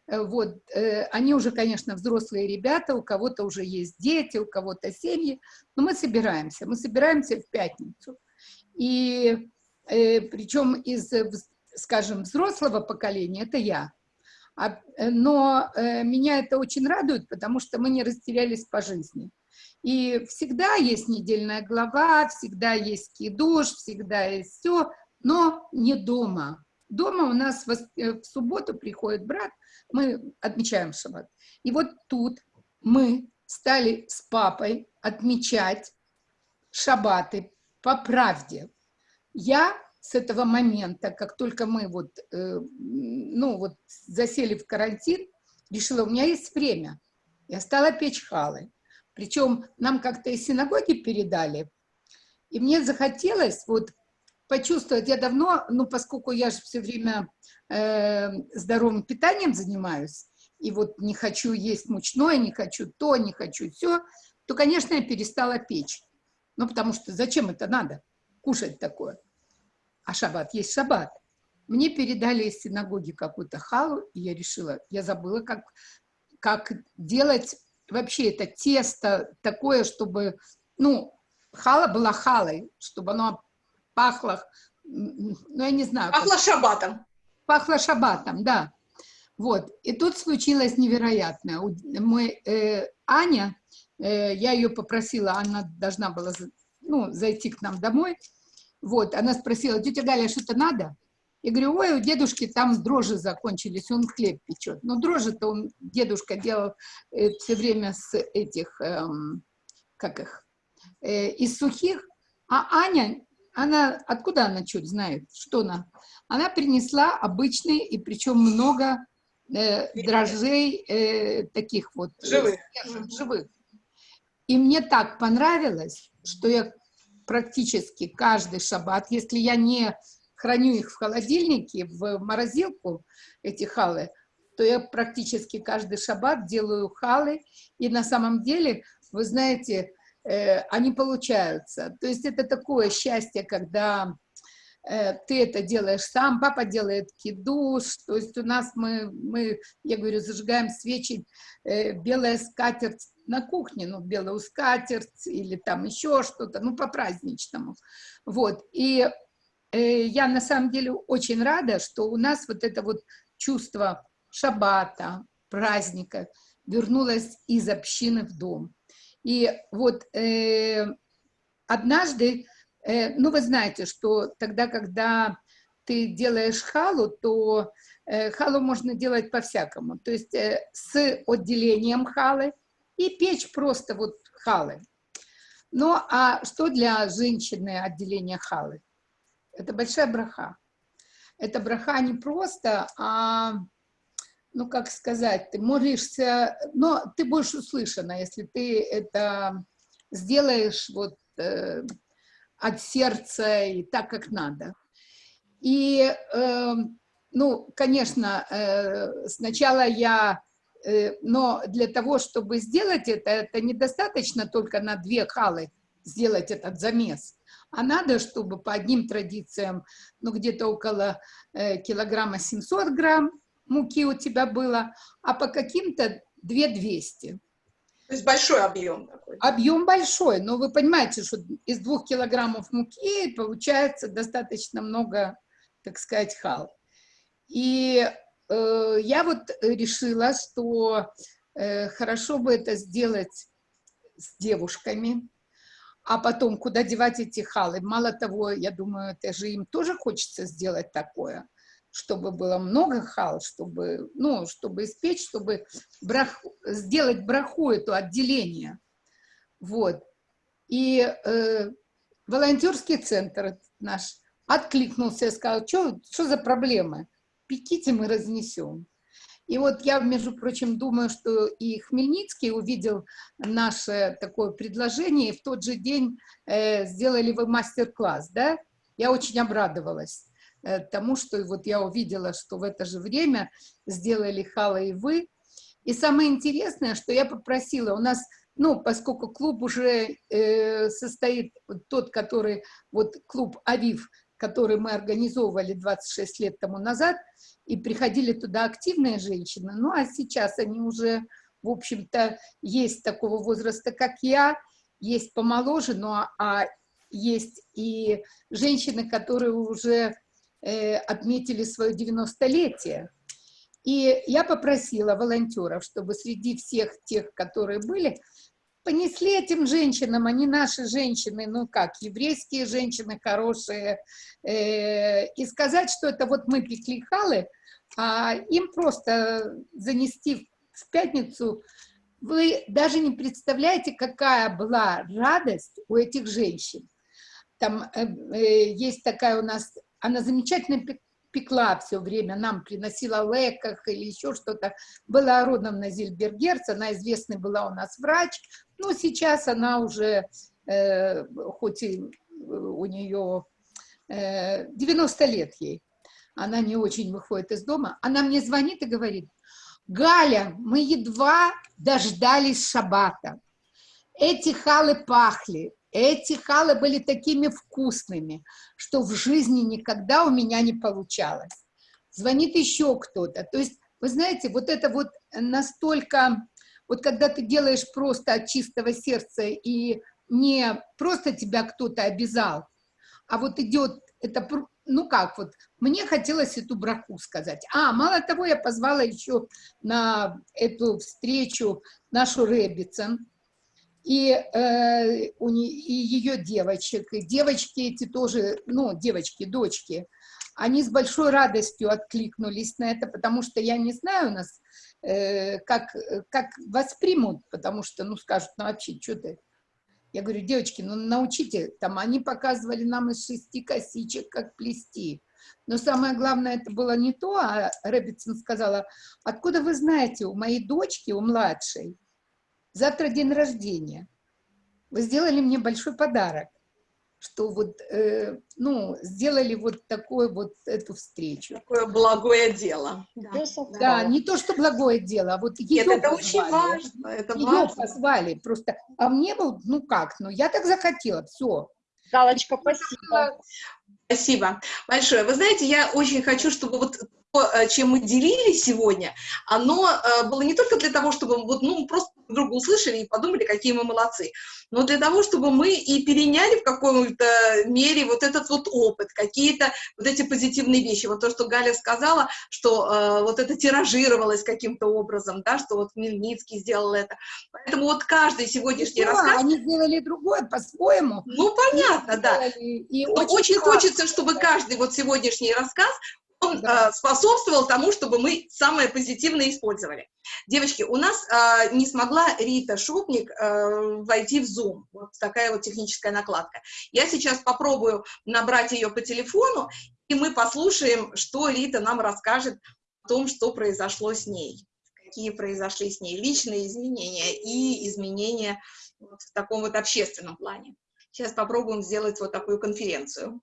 э, вот, э, они уже, конечно, взрослые ребята, у кого-то уже есть дети, у кого-то семьи, но мы собираемся, мы собираемся в пятницу. И причем из, скажем, взрослого поколения, это я. А, но меня это очень радует, потому что мы не растерялись по жизни. И всегда есть недельная глава, всегда есть кидуш, всегда есть все, но не дома. Дома у нас э, в субботу приходит брат, мы отмечаем шаббат. И вот тут мы стали с папой отмечать шаббаты по правде. Я с этого момента, как только мы вот, э, ну вот засели в карантин, решила, у меня есть время. Я стала печь халы. Причем нам как-то из синагоги передали. И мне захотелось вот почувствовать. Я давно, ну, поскольку я же все время э, здоровым питанием занимаюсь, и вот не хочу есть мучное, не хочу то, не хочу все, то, конечно, я перестала печь. Ну, потому что зачем это надо, кушать такое? А шаббат есть шаббат. Мне передали из синагоги какую-то халу, и я решила, я забыла, как, как делать вообще это тесто такое, чтобы, ну, хала была халой, чтобы оно пахло, ну, я не знаю. Пахло как... шабатом. Пахло шабатом, да. Вот, и тут случилось невероятное. Мой, э, Аня, э, я ее попросила, она должна была ну, зайти к нам домой, вот, она спросила, тетя Галя, что-то надо? Я говорю, ой, у дедушки там дрожжи закончились, он хлеб печет. Но дрожжи-то он, дедушка делал э, все время с этих, эм, как их, э, из сухих, а Аня она, откуда она что знает, что она? Она принесла обычные, и причем много э, дрожжей э, таких вот. Э, живых. Э, живых. И мне так понравилось, что я практически каждый шаббат, если я не храню их в холодильнике, в морозилку, эти халы, то я практически каждый шаббат делаю халы. И на самом деле, вы знаете, Э, они получаются. То есть это такое счастье, когда ты это делаешь сам, папа делает кидуш, то есть у нас мы, мы я говорю, зажигаем свечи, э, белая скатерть на кухне, ну, белую скатерть или там еще что-то, ну, по-праздничному. Вот, и я на самом деле очень рада, что у нас вот это вот чувство шаббата, праздника вернулась из общины в дом. И вот э, однажды, э, ну вы знаете, что тогда, когда ты делаешь халу, то э, халу можно делать по-всякому. То есть э, с отделением халы и печь просто вот халы. Ну, а что для женщины отделение халы? Это большая браха. Это браха не просто, а, ну, как сказать, ты молишься, но ты будешь услышана, если ты это сделаешь вот э, от сердца и так, как надо. И, э, ну, конечно, э, сначала я, э, но для того, чтобы сделать это, это недостаточно только на две халы сделать этот замес, а надо, чтобы по одним традициям, ну, где-то около э, килограмма 700 грамм муки у тебя было, а по каким-то 2200. То есть большой объем такой. Объем большой, но вы понимаете, что из двух килограммов муки получается достаточно много, так сказать, хал. И э, я вот решила, что э, хорошо бы это сделать с девушками, а потом куда девать эти халы. Мало того, я думаю, это же им тоже хочется сделать такое, чтобы было много хал, чтобы, ну, чтобы испечь, чтобы брах, сделать браху, это отделение. Вот. И э, волонтерский центр наш откликнулся и сказал, что за проблемы? Пеките, мы разнесем. И вот я, между прочим, думаю, что и Хмельницкий увидел наше такое предложение, и в тот же день э, сделали вы мастер-класс, да? Я очень обрадовалась тому, что вот я увидела, что в это же время сделали Хала и вы. И самое интересное, что я попросила, у нас, ну, поскольку клуб уже э, состоит, тот, который, вот клуб «Авив», который мы организовывали 26 лет тому назад, и приходили туда активные женщины, ну а сейчас они уже, в общем-то, есть такого возраста, как я, есть помоложе, но а есть и женщины, которые уже э, отметили свое 90-летие. И я попросила волонтеров, чтобы среди всех тех, которые были, понесли этим женщинам, они наши женщины, ну как, еврейские женщины хорошие, э, и сказать, что это вот мы пекли халы, а им просто занести в пятницу, вы даже не представляете, какая была радость у этих женщин. Там э, э, есть такая у нас, она замечательно пекла все время, нам приносила леках или еще что-то. Была родом Зильбергерц, она известная была у нас врач, но сейчас она уже, э, хоть и у нее э, 90 лет ей, она не очень выходит из дома, она мне звонит и говорит, Галя, мы едва дождались шабата. Эти халы пахли, эти халы были такими вкусными, что в жизни никогда у меня не получалось. Звонит еще кто-то. То есть, вы знаете, вот это вот настолько, вот когда ты делаешь просто от чистого сердца и не просто тебя кто-то обязал, а вот идет это ну как, вот мне хотелось эту браху сказать. А, мало того, я позвала еще на эту встречу нашу Рэббитсон, и, э, у не, и ее девочек, и девочки эти тоже, ну, девочки, дочки, они с большой радостью откликнулись на это, потому что я не знаю у нас, э, как, как воспримут, потому что, ну, скажут, ну, вообще, что ты, я говорю, девочки, ну научите, там они показывали нам из шести косичек, как плести. Но самое главное, это было не то, а Рэббитсон сказала, откуда вы знаете, у моей дочки, у младшей, завтра день рождения. Вы сделали мне большой подарок что вот, э, ну, сделали вот такое вот эту встречу. Такое благое дело. Да, да. да не то, что благое дело, а вот ее Нет, это позвали. очень важно. Это ее важно. позвали просто. А мне был, ну как, ну я так захотела, все. Галочка, спасибо. Спасибо большое. Вы знаете, я очень хочу, чтобы вот чем мы делились сегодня, оно э, было не только для того, чтобы вот, ну, просто друг друга услышали и подумали, какие мы молодцы, но для того, чтобы мы и переняли в каком-то мере вот этот вот опыт, какие-то вот эти позитивные вещи. Вот то, что Галя сказала, что э, вот это тиражировалось каким-то образом, да, что вот Мельницкий сделал это. Поэтому вот каждый сегодняшний да, рассказ... они сделали другое по-своему. Ну, понятно, да. И очень, очень хочется, чтобы каждый вот сегодняшний рассказ он да. э, способствовал тому, чтобы мы самое позитивное использовали. Девочки, у нас э, не смогла Рита Шупник э, войти в Zoom. Вот такая вот техническая накладка. Я сейчас попробую набрать ее по телефону, и мы послушаем, что Рита нам расскажет о том, что произошло с ней. Какие произошли с ней личные изменения и изменения вот в таком вот общественном плане. Сейчас попробуем сделать вот такую конференцию.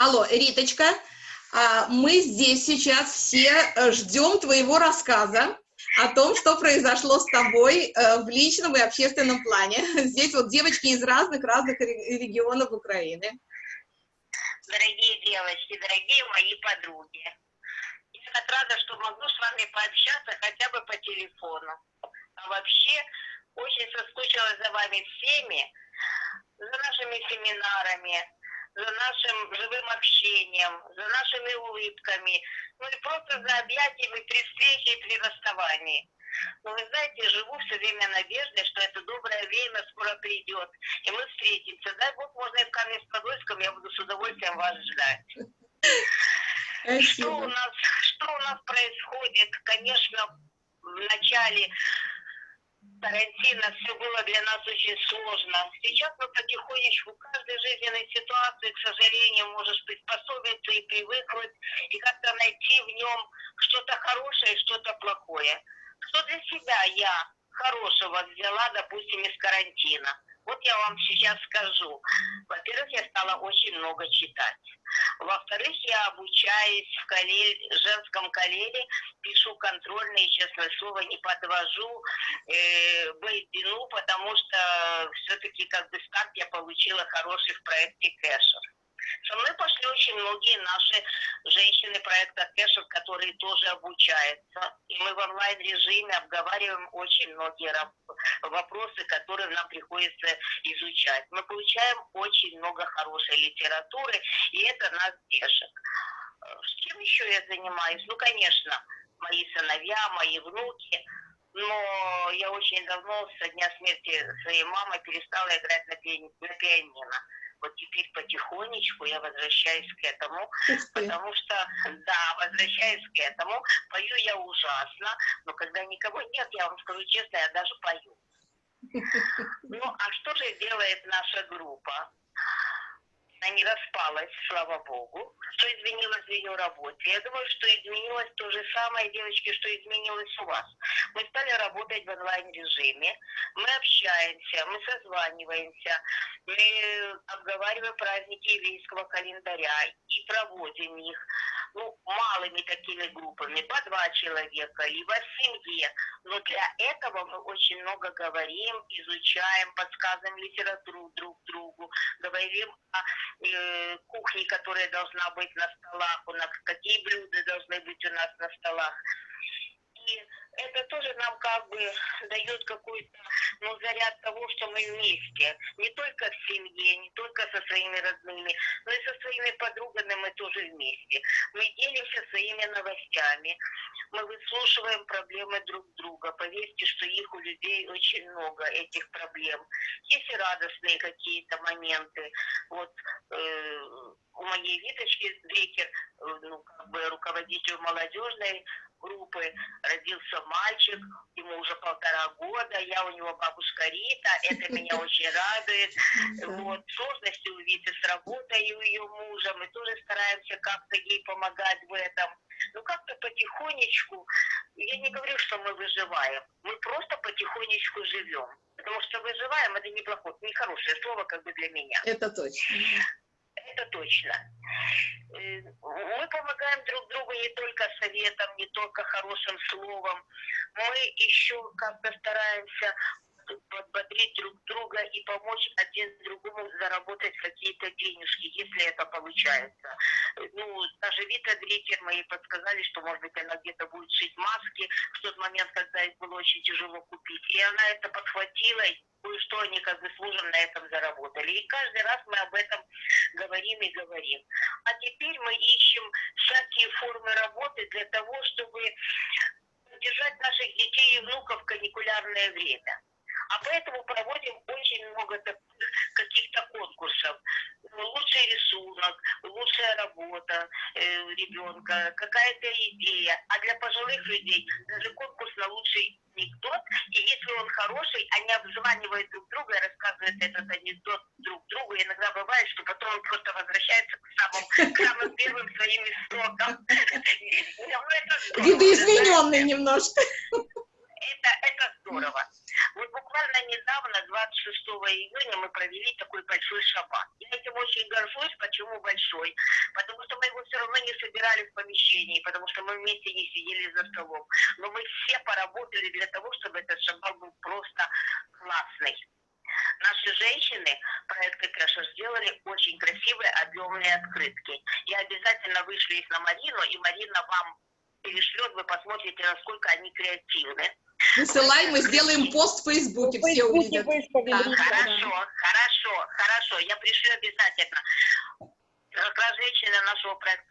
Алло, Риточка, а, мы здесь сейчас все э, ждем твоего рассказа о том, что произошло с тобой э, в личном и общественном плане. [laughs] Здесь вот девочки из разных-разных регионов Украины. Дорогие девочки, дорогие мои подруги, я так рада, что могу с вами пообщаться хотя бы по телефону. А вообще, очень соскучилась за вами всеми, за нашими семинарами, за нашим живым общением, за нашими улыбками, ну и просто за объятиями при встрече и при расставании. Но вы знаете, живу все время надеждой, что это доброе время скоро придет, и мы встретимся. Дай Бог, можно и в Каменск-Подольском, я буду с удовольствием вас ждать. Что у, нас, что у нас происходит? Конечно, в начале карантина все было для нас очень сложно. Сейчас мы потихонечку в каждой жизненной ситуации, к сожалению, можешь приспособиться и привыкнуть, и как-то найти в нем что-то хорошее и что-то плохое. Что для себя я хорошего взяла, допустим, из карантина? Вот я вам сейчас скажу. Во-первых, я стала очень много читать. Во-вторых, я обучаюсь в колле... женском коллеге, пишу контрольные, честное слово, не подвожу э, Байдину, потому что все-таки как бы старт я получила хороший в проекте Кэшер. Со мной пошли очень многие наши женщины проекта Кэшев, которые тоже обучаются. И мы в онлайн-режиме обговариваем очень многие вопросы, которые нам приходится изучать. Мы получаем очень много хорошей литературы, и это нас тешит. С чем еще я занимаюсь? Ну, конечно, мои сыновья, мои внуки – но я очень давно, со дня смерти своей мамы, перестала играть на пианино вот теперь потихонечку я возвращаюсь к этому, потому что, да, возвращаюсь к этому, пою я ужасно, но когда никого нет, я вам скажу честно, я даже пою. Ну, а что же делает наша группа? Она не распалась, слава богу, что изменилось в ее работе. Я думаю, что изменилось то же самое, девочки, что изменилось у вас. Мы стали работать в онлайн-режиме, мы общаемся, мы созваниваемся, мы обговариваем праздники еврейского календаря и проводим их ну, малыми такими группами, по два человека, либо в семье. Но для этого мы очень много говорим, изучаем, подсказываем литературу друг другу, говорим о э, кухне, которая должна быть на столах у нас, какие блюда должны быть у нас на столах. И это тоже нам как бы дает какой-то ну, заряд того, что мы вместе. Не только в семье, не только со своими родными, но и со своими подругами мы тоже вместе. Мы делимся своими новостями, мы выслушиваем проблемы друг друга. Поверьте, что их у людей очень много, этих проблем. Есть и радостные какие-то моменты. Вот э, у моей Виточки Дрекер, э, ну, как бы руководитель молодежной группы родился мальчик, ему уже полтора года, я у него бабушка Рита, это меня [laughs] очень радует. Вот, сложности у Виты с работой у ее мужа, мы тоже стараемся как-то ей помогать в этом. Ну, как-то потихонечку, я не говорю, что мы выживаем, мы просто потихонечку живем. Потому что выживаем, это неплохое, нехорошее слово как бы для меня. Это точно это точно. Э, мы помогаем друг другу не только советом, не только хорошим словом. Мы еще как-то стараемся подбодрить друг друга и помочь один другому заработать какие-то денежки, если это получается. Ну, даже Вита Дрикер мои подсказали, что, может быть, она где-то будет шить маски в тот момент, когда их было очень тяжело купить. И она это подхватила, и кое-что они как бы служим на этом заработали. И каждый раз мы об этом говорим и говорим. А теперь мы ищем всякие формы работы для того, чтобы держать наших детей и внуков в каникулярное время. А поэтому проводим очень много каких-то конкурсов. Лучший рисунок, лучшая работа э, ребенка, какая-то идея. А для пожилых людей даже конкурс на лучший анекдот. И если он хороший, они обзванивают друг друга и рассказывают этот анекдот друг другу. И иногда бывает, что потом он просто возвращается к самым, к самым первым своим истокам. Видоизмененный немножко. Это, это здорово. Вот буквально недавно, 26 июня, мы провели такой большой шаббат. Я этим очень горжусь. Почему большой? Потому что мы его все равно не собирали в помещении, потому что мы вместе не сидели за столом. Но мы все поработали для того, чтобы этот шаббат был просто классный. Наши женщины проекты Кэша сделали очень красивые объемные открытки. Я обязательно вышлю их на Марину, и Марина вам перешлет, вы посмотрите, насколько они креативны. Высылай, мы сделаем пост в Фейсбуке, все увидят. Да, хорошо, хорошо, хорошо, я пришлю обязательно. Как раз женщины нашего проекта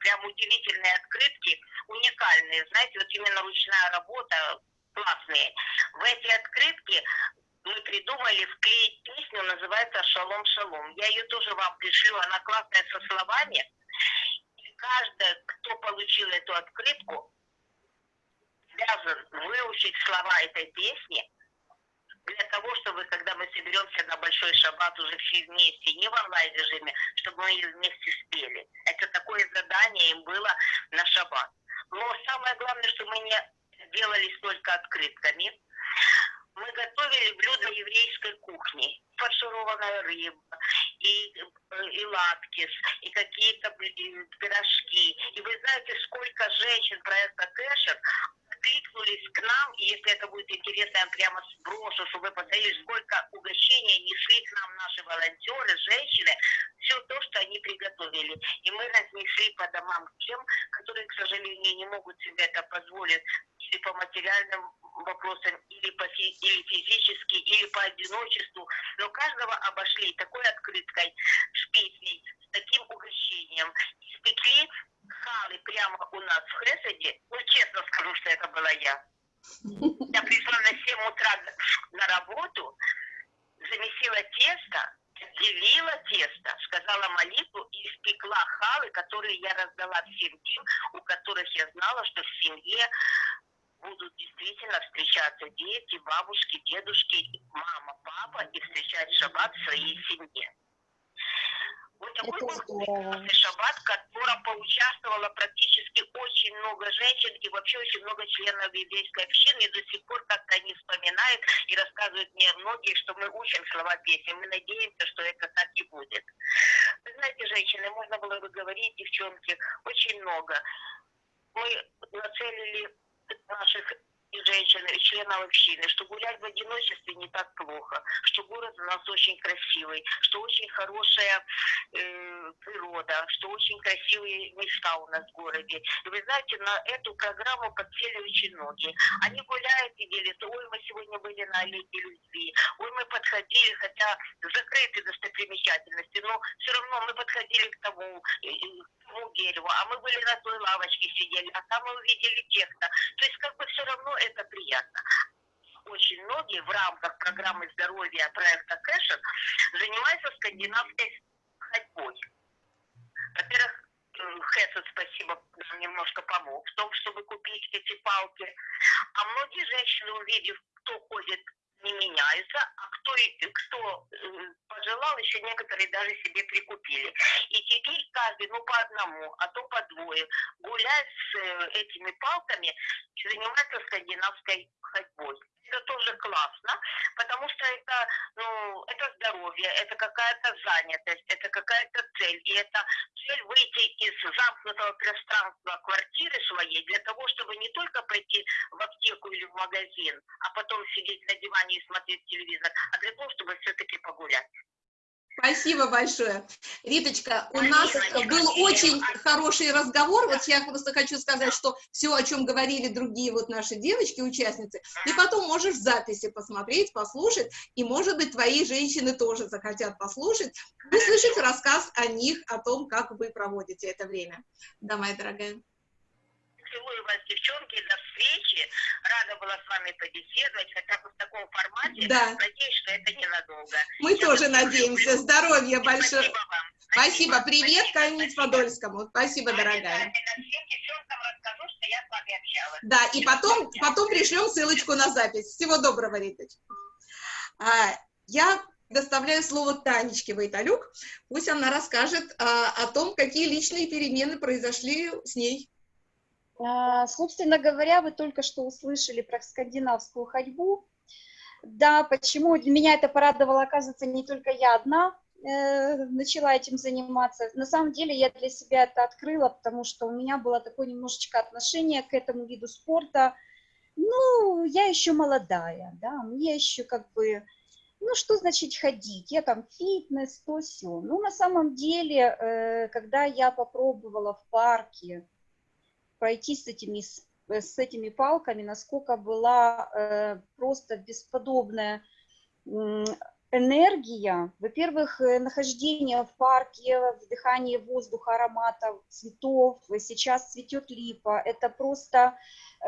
прям удивительные открытки, уникальные, знаете, вот именно ручная работа, классные. В эти открытки мы придумали вклеить песню, называется «Шалом, шалом». Я ее тоже вам пришлю, она классная со словами. И каждый, кто получил эту открытку, обязан выучить слова этой песни для того, чтобы, когда мы соберемся на большой шаббат уже все вместе, не в онлайн-режиме, чтобы мы ее вместе спели. Это такое задание им было на шаббат. Но самое главное, что мы не делались только открытками. Мы готовили блюда еврейской кухни. Фаршированная рыба, и, и латкис, и какие-то пирожки. И вы знаете, сколько женщин проекта Кэшер откликнулись к нам, и если это будет интересно, я прямо сброшу, чтобы вы посмотрели, сколько угощений несли к нам наши волонтеры, женщины, все то, что они приготовили. И мы разнесли по домам тем, которые, к сожалению, не могут себе это позволить или по материальным вопросам, или, по, или физически, или по одиночеству. Но каждого обошли такой открыткой, с с таким угощением. Испекли халы прямо у нас в Хесаде, ну, честно скажу, что это была я. Я пришла на 7 утра на работу, замесила тесто, делила тесто, сказала молитву и испекла халы, которые я раздала всем тем, у которых я знала, что в семье будут действительно встречаться дети, бабушки, дедушки, мама, папа и встречать шаббат в своей семье. Вот такой был здорово. шаббат, в котором поучаствовало практически очень много женщин и вообще очень много членов еврейской общины. И до сих пор как-то они вспоминают и рассказывают мне многие, что мы учим слова песен. Мы надеемся, что это так и будет. Вы знаете, женщины, можно было бы говорить, девчонки, очень много. Мы нацелили наших женщин и членов общины, что гулять в одиночестве не так плохо, что город у нас очень красивый, что очень хорошая э, природа, что очень красивые места у нас в городе. И вы знаете, на эту программу подсели очень многие. Они гуляют и делятся, ой, мы сегодня были на аллее любви, ой, мы подходили, хотя закрыты достопримечательности, но все равно мы подходили к тому, к тому дереву, а мы были на той лавочке сидели, а там мы увидели тех-то. То есть как бы все равно это приятно. Очень многие в рамках программы здоровья проекта Кэшен занимаются скандинавской ходьбой. Во-первых, Хесед, спасибо, немножко помог в том, чтобы купить эти палки. А многие женщины, увидев, кто ходит не меняются, а кто, кто э, пожелал, еще некоторые даже себе прикупили. И теперь каждый, ну по одному, а то по двое, гуляет с э, этими палками занимается скандинавской ходьбой. Это тоже классно, потому что это, ну, это здоровье, это какая-то занятость, это какая-то цель. И это цель выйти из замкнутого пространства квартиры своей для того, чтобы не только пойти в аптеку или в магазин, а потом сидеть на диване и смотреть телевизор, а для того, чтобы все-таки погулять. Спасибо большое. Риточка, у нас был очень хороший разговор. Вот я просто хочу сказать, что все, о чем говорили другие вот наши девочки, участницы, ты потом можешь в записи посмотреть, послушать, и, может быть, твои женщины тоже захотят послушать, услышать рассказ о них, о том, как вы проводите это время. Да, моя дорогая целую вас, девчонки, до встречи. Рада была с вами побеседовать, хотя бы в таком формате. Да. Надеюсь, что это ненадолго. Мы Я тоже надеемся. Люблю. Здоровья большое. Спасибо вам. Спасибо. Спасибо. Привет Каменец-Подольскому. Спасибо, дорогая. Да, и потом, потом пришлем ссылочку на запись. Всего доброго, Риточка. А, я доставляю слово Танечке Вайталюк. Пусть она расскажет а, о том, какие личные перемены произошли с ней. А, собственно говоря, вы только что услышали про скандинавскую ходьбу. Да, почему? Меня это порадовало, оказывается, не только я одна э, начала этим заниматься. На самом деле я для себя это открыла, потому что у меня было такое немножечко отношение к этому виду спорта. Ну, я еще молодая, да, мне еще как бы, ну, что значит ходить? Я там фитнес, то все. Ну, на самом деле, э, когда я попробовала в парке, пройти с этими, э, с этими палками, насколько была э, просто бесподобная энергия. Во-первых, э, нахождение в парке, вдыхание воздуха, ароматов, цветов. Сейчас цветет липа. Это просто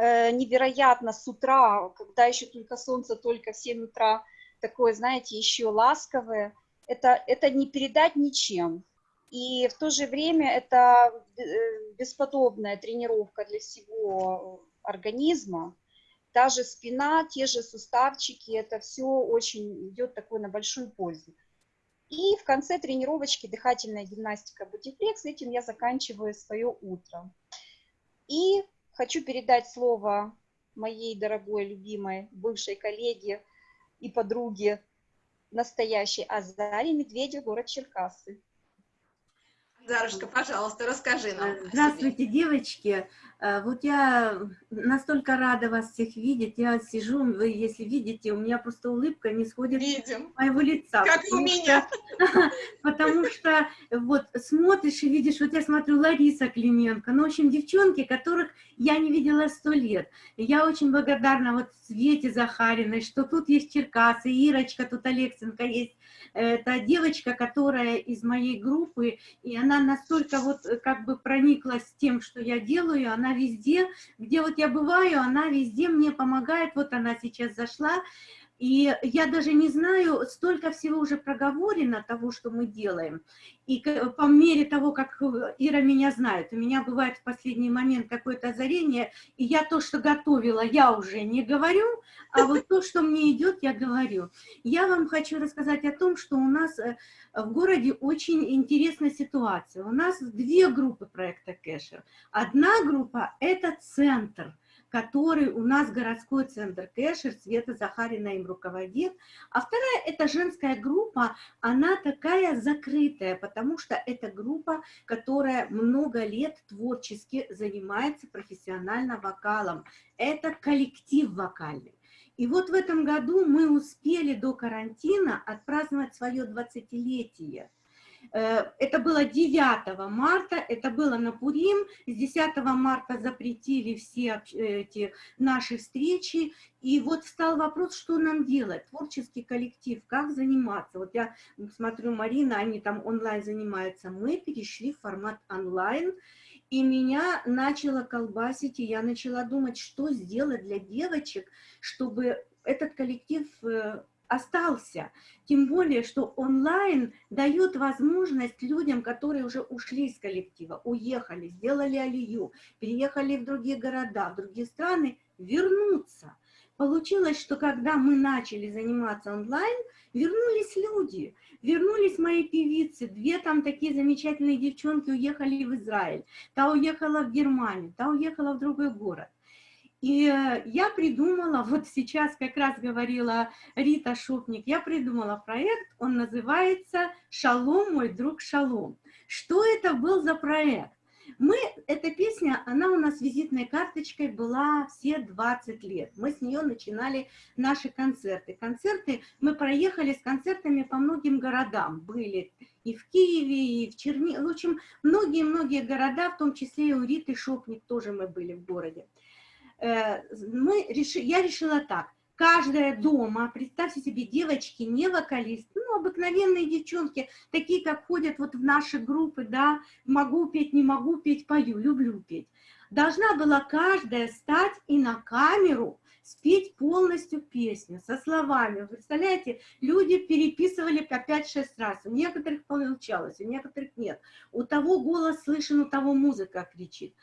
невероятно с утра, когда еще только солнце, только в 7 утра, такое, знаете, еще ласковое. Это, это не передать ничем. И в то же время это э, бесподобная тренировка для всего организма. Та же спина, те же суставчики, это все очень идет такой на большую пользу. И в конце тренировочки дыхательная гимнастика бодифлекс. Этим я заканчиваю свое утро. И хочу передать слово моей дорогой, любимой, бывшей коллеге и подруге, настоящей Азаре Медведев, город Черкассы. Зарушка, пожалуйста, расскажи нам. Здравствуйте, девочки. Э, вот я настолько рада вас всех видеть. Я сижу, вы, если видите, у меня просто улыбка не сходит Видим. с моего лица. Как у меня. [laughs] Потому что вот смотришь и видишь, вот я смотрю Лариса Клименко, ну, в общем, девчонки, которых я не видела сто лет. И я очень благодарна вот Свете Захариной, что тут есть Черкасы, Ирочка, тут Алексенко есть. Это девочка, которая из моей группы, и она настолько вот как бы прониклась тем, что я делаю, она она везде, где вот я бываю, она везде мне помогает, вот она сейчас зашла, и я даже не знаю, столько всего уже проговорено того, что мы делаем. И по мере того, как Ира меня знает, у меня бывает в последний момент какое-то озарение, и я то, что готовила, я уже не говорю, а вот то, что мне идет, я говорю. Я вам хочу рассказать о том, что у нас э, в городе очень интересная ситуация. У нас две группы проекта Кэшер. Одна группа – это центр – который у нас городской центр Кэшер, Света Захарина им руководит. А вторая – это женская группа, она такая закрытая, потому что это группа, которая много лет творчески занимается профессионально вокалом. Это коллектив вокальный. И вот в этом году мы успели до карантина отпраздновать свое 20-летие. Э, это было 9 марта, это было на Пурим. С 10 марта запретили все эти наши встречи. И вот встал вопрос, что нам делать, творческий коллектив, как заниматься. Вот я смотрю, Марина, они там онлайн занимаются. Мы перешли в формат онлайн. И меня начало колбасить, и я начала думать, что сделать для девочек, чтобы этот коллектив э, остался. Тем более, что онлайн дает возможность людям, которые уже ушли из коллектива, уехали, сделали алию, переехали в другие города, в другие страны, вернуться. Получилось, что когда мы начали заниматься онлайн, вернулись люди, вернулись мои певицы, две там такие замечательные девчонки уехали в Израиль, та уехала в Германию, та уехала в другой город. И э, я придумала, вот сейчас как раз говорила Рита Шупник, я придумала проект, он называется «Шалом, мой друг, шалом». Что это был за проект? Мы, эта песня, она у нас визитной карточкой была все 20 лет. Мы с нее начинали наши концерты. Концерты, мы проехали с концертами по многим городам. Были и в Киеве, и в Чернигове. В общем, многие-многие города, в том числе и у Риты Шопник тоже мы были в городе. Э, мы реши, я решила так. Каждая дома, представьте себе, девочки, не вокалист, ну, обыкновенные девчонки, такие, как ходят вот в наши группы, да, могу петь, не могу петь, пою, люблю петь. Должна была каждая стать и на камеру спеть полностью песню со словами. Вы представляете, люди переписывали по 5-6 раз. У некоторых получалось, у некоторых нет. У того голос слышен, у того музыка кричит.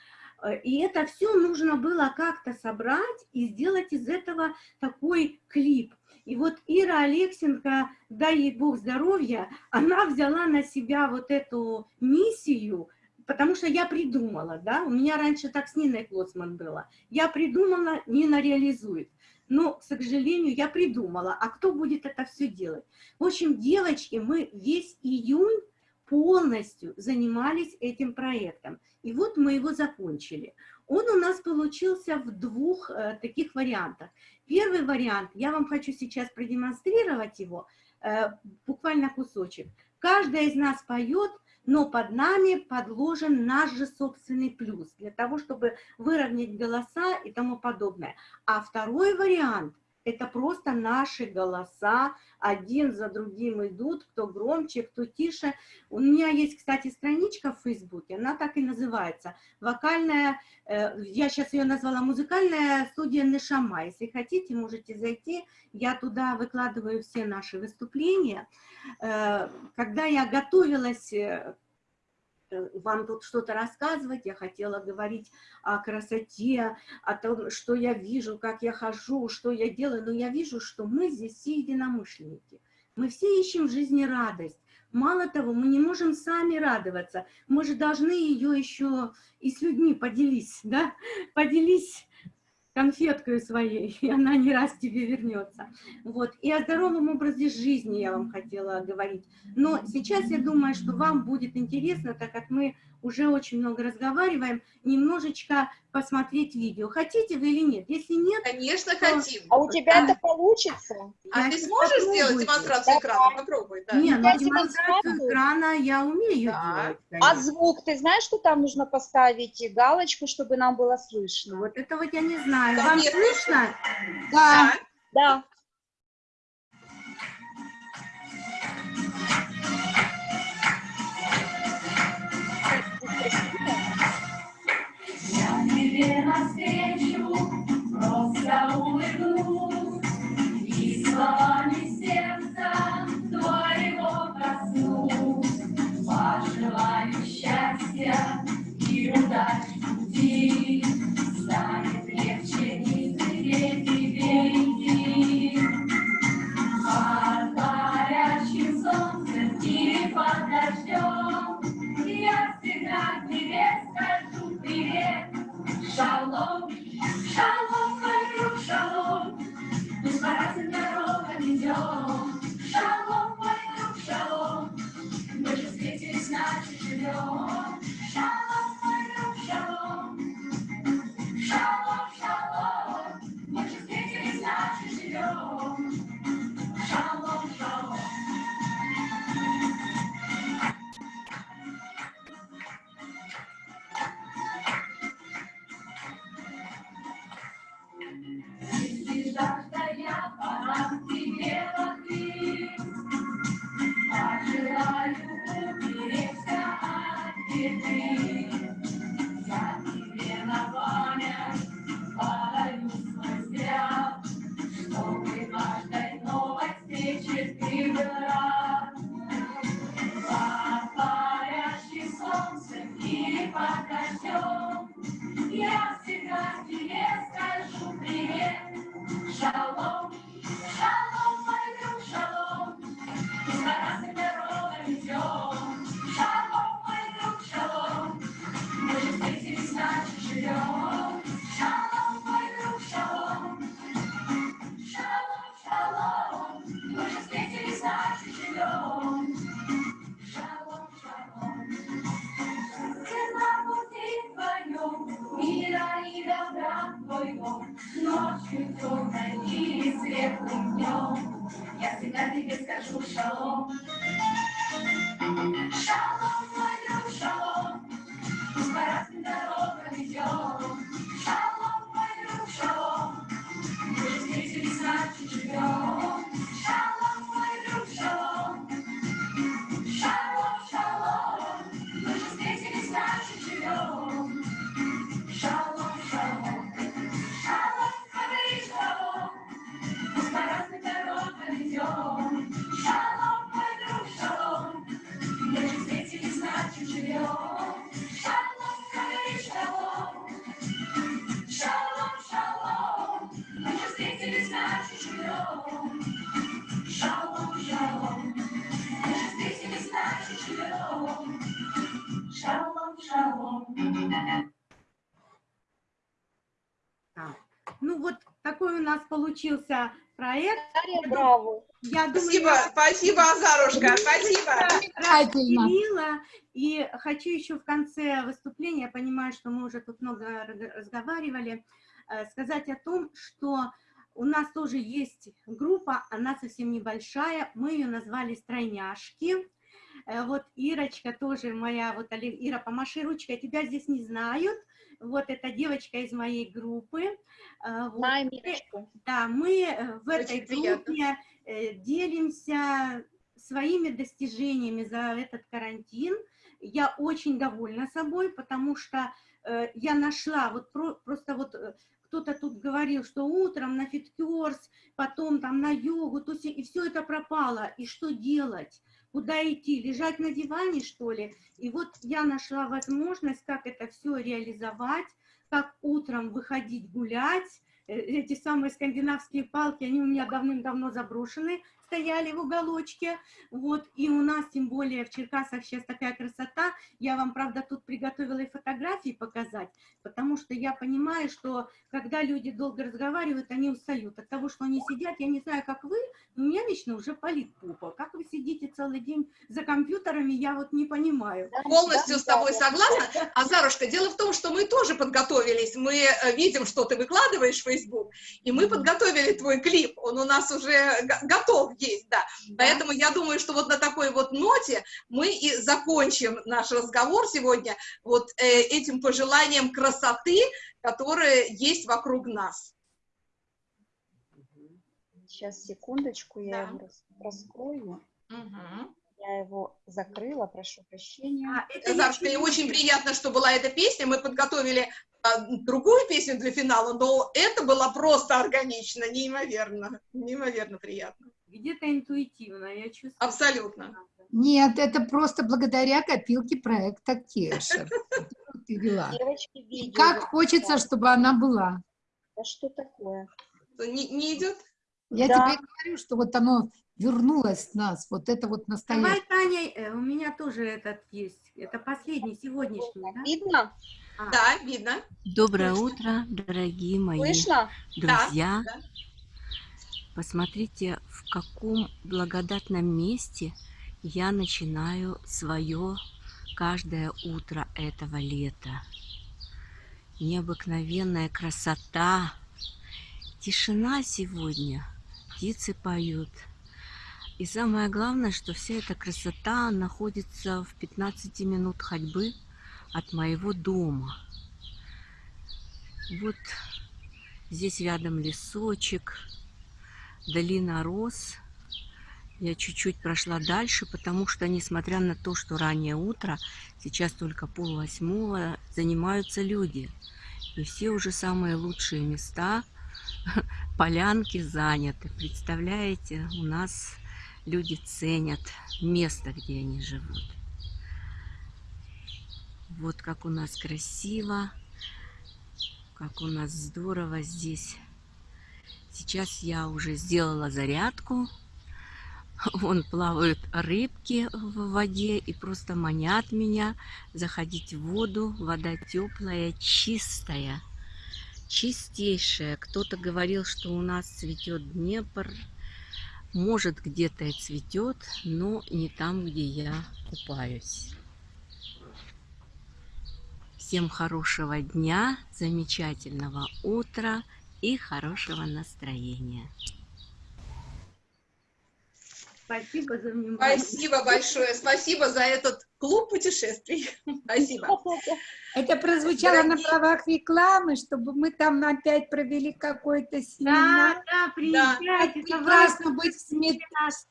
Э, и это все нужно было как-то собрать и сделать из этого такой клип. И вот Ира Алексенко, дай ей Бог здоровья, она взяла на себя вот эту миссию, потому что я придумала, да, у меня раньше так с Ниной Клоцман было. Я придумала, Нина реализует. Но, к сожалению, я придумала, а кто будет это все делать? В общем, девочки, мы весь июнь полностью занимались этим проектом. И вот мы его закончили. Он у нас получился в двух э, таких вариантах. Первый вариант, я вам хочу сейчас продемонстрировать его, э, буквально кусочек. Каждая из нас поет, но под нами подложен наш же собственный плюс, для того, чтобы выровнять голоса и тому подобное. А второй вариант – это просто наши голоса, один за другим идут, кто громче, кто тише. У меня есть, кстати, страничка в Фейсбуке, она так и называется, вокальная, э, я сейчас ее назвала музыкальная студия Нешама. Если хотите, можете зайти, я туда выкладываю все наши выступления. Э, когда я готовилась э, вам тут что-то рассказывать, я хотела говорить о красоте, о том, что я вижу, как я хожу, что я делаю, но я вижу, что мы здесь все единомышленники. Мы все ищем в жизни радость. Мало того, мы не можем сами радоваться, мы же должны ее еще и с людьми поделись, [laughs] да, поделись конфеткой своей, [laughs] и она не раз тебе вернется. Вот. И о здоровом образе жизни я вам хотела говорить. Но сейчас я думаю, что вам будет интересно, так как мы уже очень много разговариваем, немножечко посмотреть видео. Хотите вы или нет? Если нет... Конечно, то... хотим. А у тебя это получится? А ты сможешь сделать демонстрацию экрана? Попробуй. Да. Нет, ну, демонстрацию экрана я умею да. делать. Конечно. А звук, ты знаешь, что там нужно поставить галочку, чтобы нам было слышно? Вот это вот я не знаю. Вам нет. слышно? Да. Да. Тебе навстречу просто улыбнусь и словами сердца твоего коснусь. Пожелаю счастья и удачи Спасибо, спасибо, Азарушка, спасибо. Замечательно. распределила. И хочу еще в конце выступления, я понимаю, что мы уже тут много разговаривали, э, сказать о том, что у нас тоже есть группа, она совсем небольшая, мы ее назвали «Стройняшки». Э, Вот Ирочка тоже моя, вот Ира, помаши ручкой, тебя здесь не знают. Вот эта девочка из моей группы. Э, вот. Ирочку. Да, мы в этой Очень приятно. группе делимся своими достижениями за этот карантин. Я очень довольна собой, потому что э, я нашла, вот про- просто вот э, кто-то тут говорил, что утром на FitCurves, потом там на йогу, то есть и все это пропало. И что делать? Куда идти? Лежать на диване, что ли? И вот я нашла возможность, как это все реализовать, как утром выходить гулять, Э, эти самые скандинавские палки, они у меня давным-давно заброшены, стояли в уголочке, вот, и у нас, тем более, в Черкасах сейчас такая красота, я вам, правда, тут приготовила и фотографии показать, потому что я понимаю, что когда люди долго разговаривают, они устают от того, что они сидят, я не знаю, как вы, но у меня лично уже болит попа, как вы сидите целый день за компьютерами, я вот не понимаю. Полностью Да, с тобой да. согласна. [laughs] Азарушка, дело в том, что мы тоже подготовились. Мы э, видим, что ты выкладываешь в Facebook, и мы подготовили твой клип. Он у нас уже го- готов есть, да. Поэтому я думаю, что вот на такой вот ноте мы и закончим наш разговор сегодня вот э, этим пожеланием красоты, которая есть вокруг нас. Сейчас, секундочку, я Да. раскрою. Мгм. Я его закрыла, прошу прощения. А, это мне чуть-чуть- очень приятно, что была эта песня. Мы подготовили а, другую песню для финала, но это было просто органично, неимоверно, неимоверно приятно. Где-то интуитивно, я чувствую. Абсолютно. Нет, это просто благодаря копилке проекта Кешер, [laughs] которую ты вела. Девочки, как хочется, чтобы она была. Да что такое? Не, не идет? Я Да. тебе говорю, что вот оно вернулось в нас, вот это вот Давай, настоящее. Таня, э, у меня тоже этот есть. Это последний, сегодняшний, да? Видно? А, Да, видно. Доброе Слышно. утро, дорогие мои Слышно? друзья. да. Посмотрите, в каком благодатном месте я начинаю свое каждое утро этого лета. Необыкновенная красота, тишина сегодня, птицы поют. И самое главное, что вся эта красота находится в 15 минут ходьбы от моего дома. Вот здесь рядом лесочек, долина роз. Я чуть-чуть прошла дальше, потому что, несмотря на то, что раннее утро, сейчас только пол восьмого, занимаются люди. И все уже самые лучшие места, [laughs] полянки заняты. Представляете, у нас люди ценят место, где они живут. Вот как у нас красиво, как у нас здорово здесь. Сейчас я уже сделала зарядку. Вон плавают рыбки в воде и просто манят меня заходить в воду. Вода теплая, чистая, чистейшая. Кто-то говорил, что у нас цветет Днепр. Может, где-то и цветет, но не там, где я купаюсь. Всем хорошего дня, замечательного утра и хорошего настроения. Спасибо за внимание. Спасибо большое. Спасибо за этот клуб путешествий. [laughs] Спасибо. [laughs] Это прозвучало на Дорогие- правах рекламы, чтобы мы там опять провели какой-то семинар. Да, да, приезжайте, Прекрасно быть в.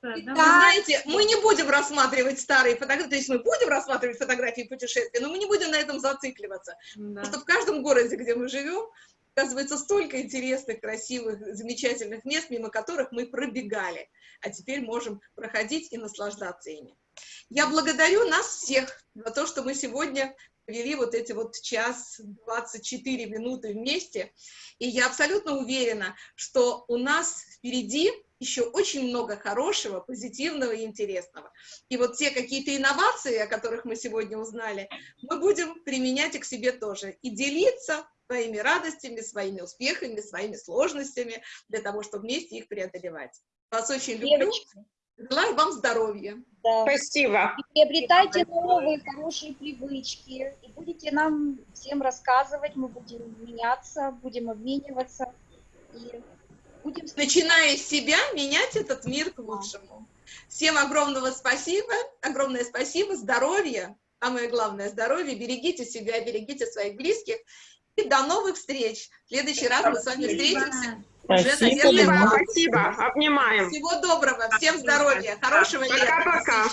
Вы Да. знаете, мы не будем рассматривать старые фотографии, то есть мы будем рассматривать фотографии путешествия, но мы не будем на этом зацикливаться. Потому что в каждом городе, где мы живем, оказывается столько интересных, красивых, замечательных мест, мимо которых мы пробегали, а теперь можем проходить и наслаждаться ими. Я благодарю нас всех за то, что мы сегодня провели вот эти вот час 24 минуты вместе, и я абсолютно уверена, что у нас впереди еще очень много хорошего, позитивного и интересного. И вот те какие-то инновации, о которых мы сегодня узнали, мы будем применять и к себе тоже, и делиться своими радостями, своими успехами, своими сложностями, для того, чтобы вместе их преодолевать. Вас очень люблю. Девочки. Желаю вам здоровья. Да. Спасибо. И приобретайте новые хорошие привычки. И будете нам всем рассказывать, мы будем меняться, будем обмениваться. И будем... Начиная с себя, менять этот мир к лучшему. Всем огромного спасибо, огромное спасибо, здоровья, самое главное здоровье, берегите себя, берегите своих близких. И до новых встреч. В следующий раз мы с вами встретимся. Спасибо. наверное, Спасибо. Обнимаем. Всего доброго, всем здоровья, хорошего лета. Пока-пока.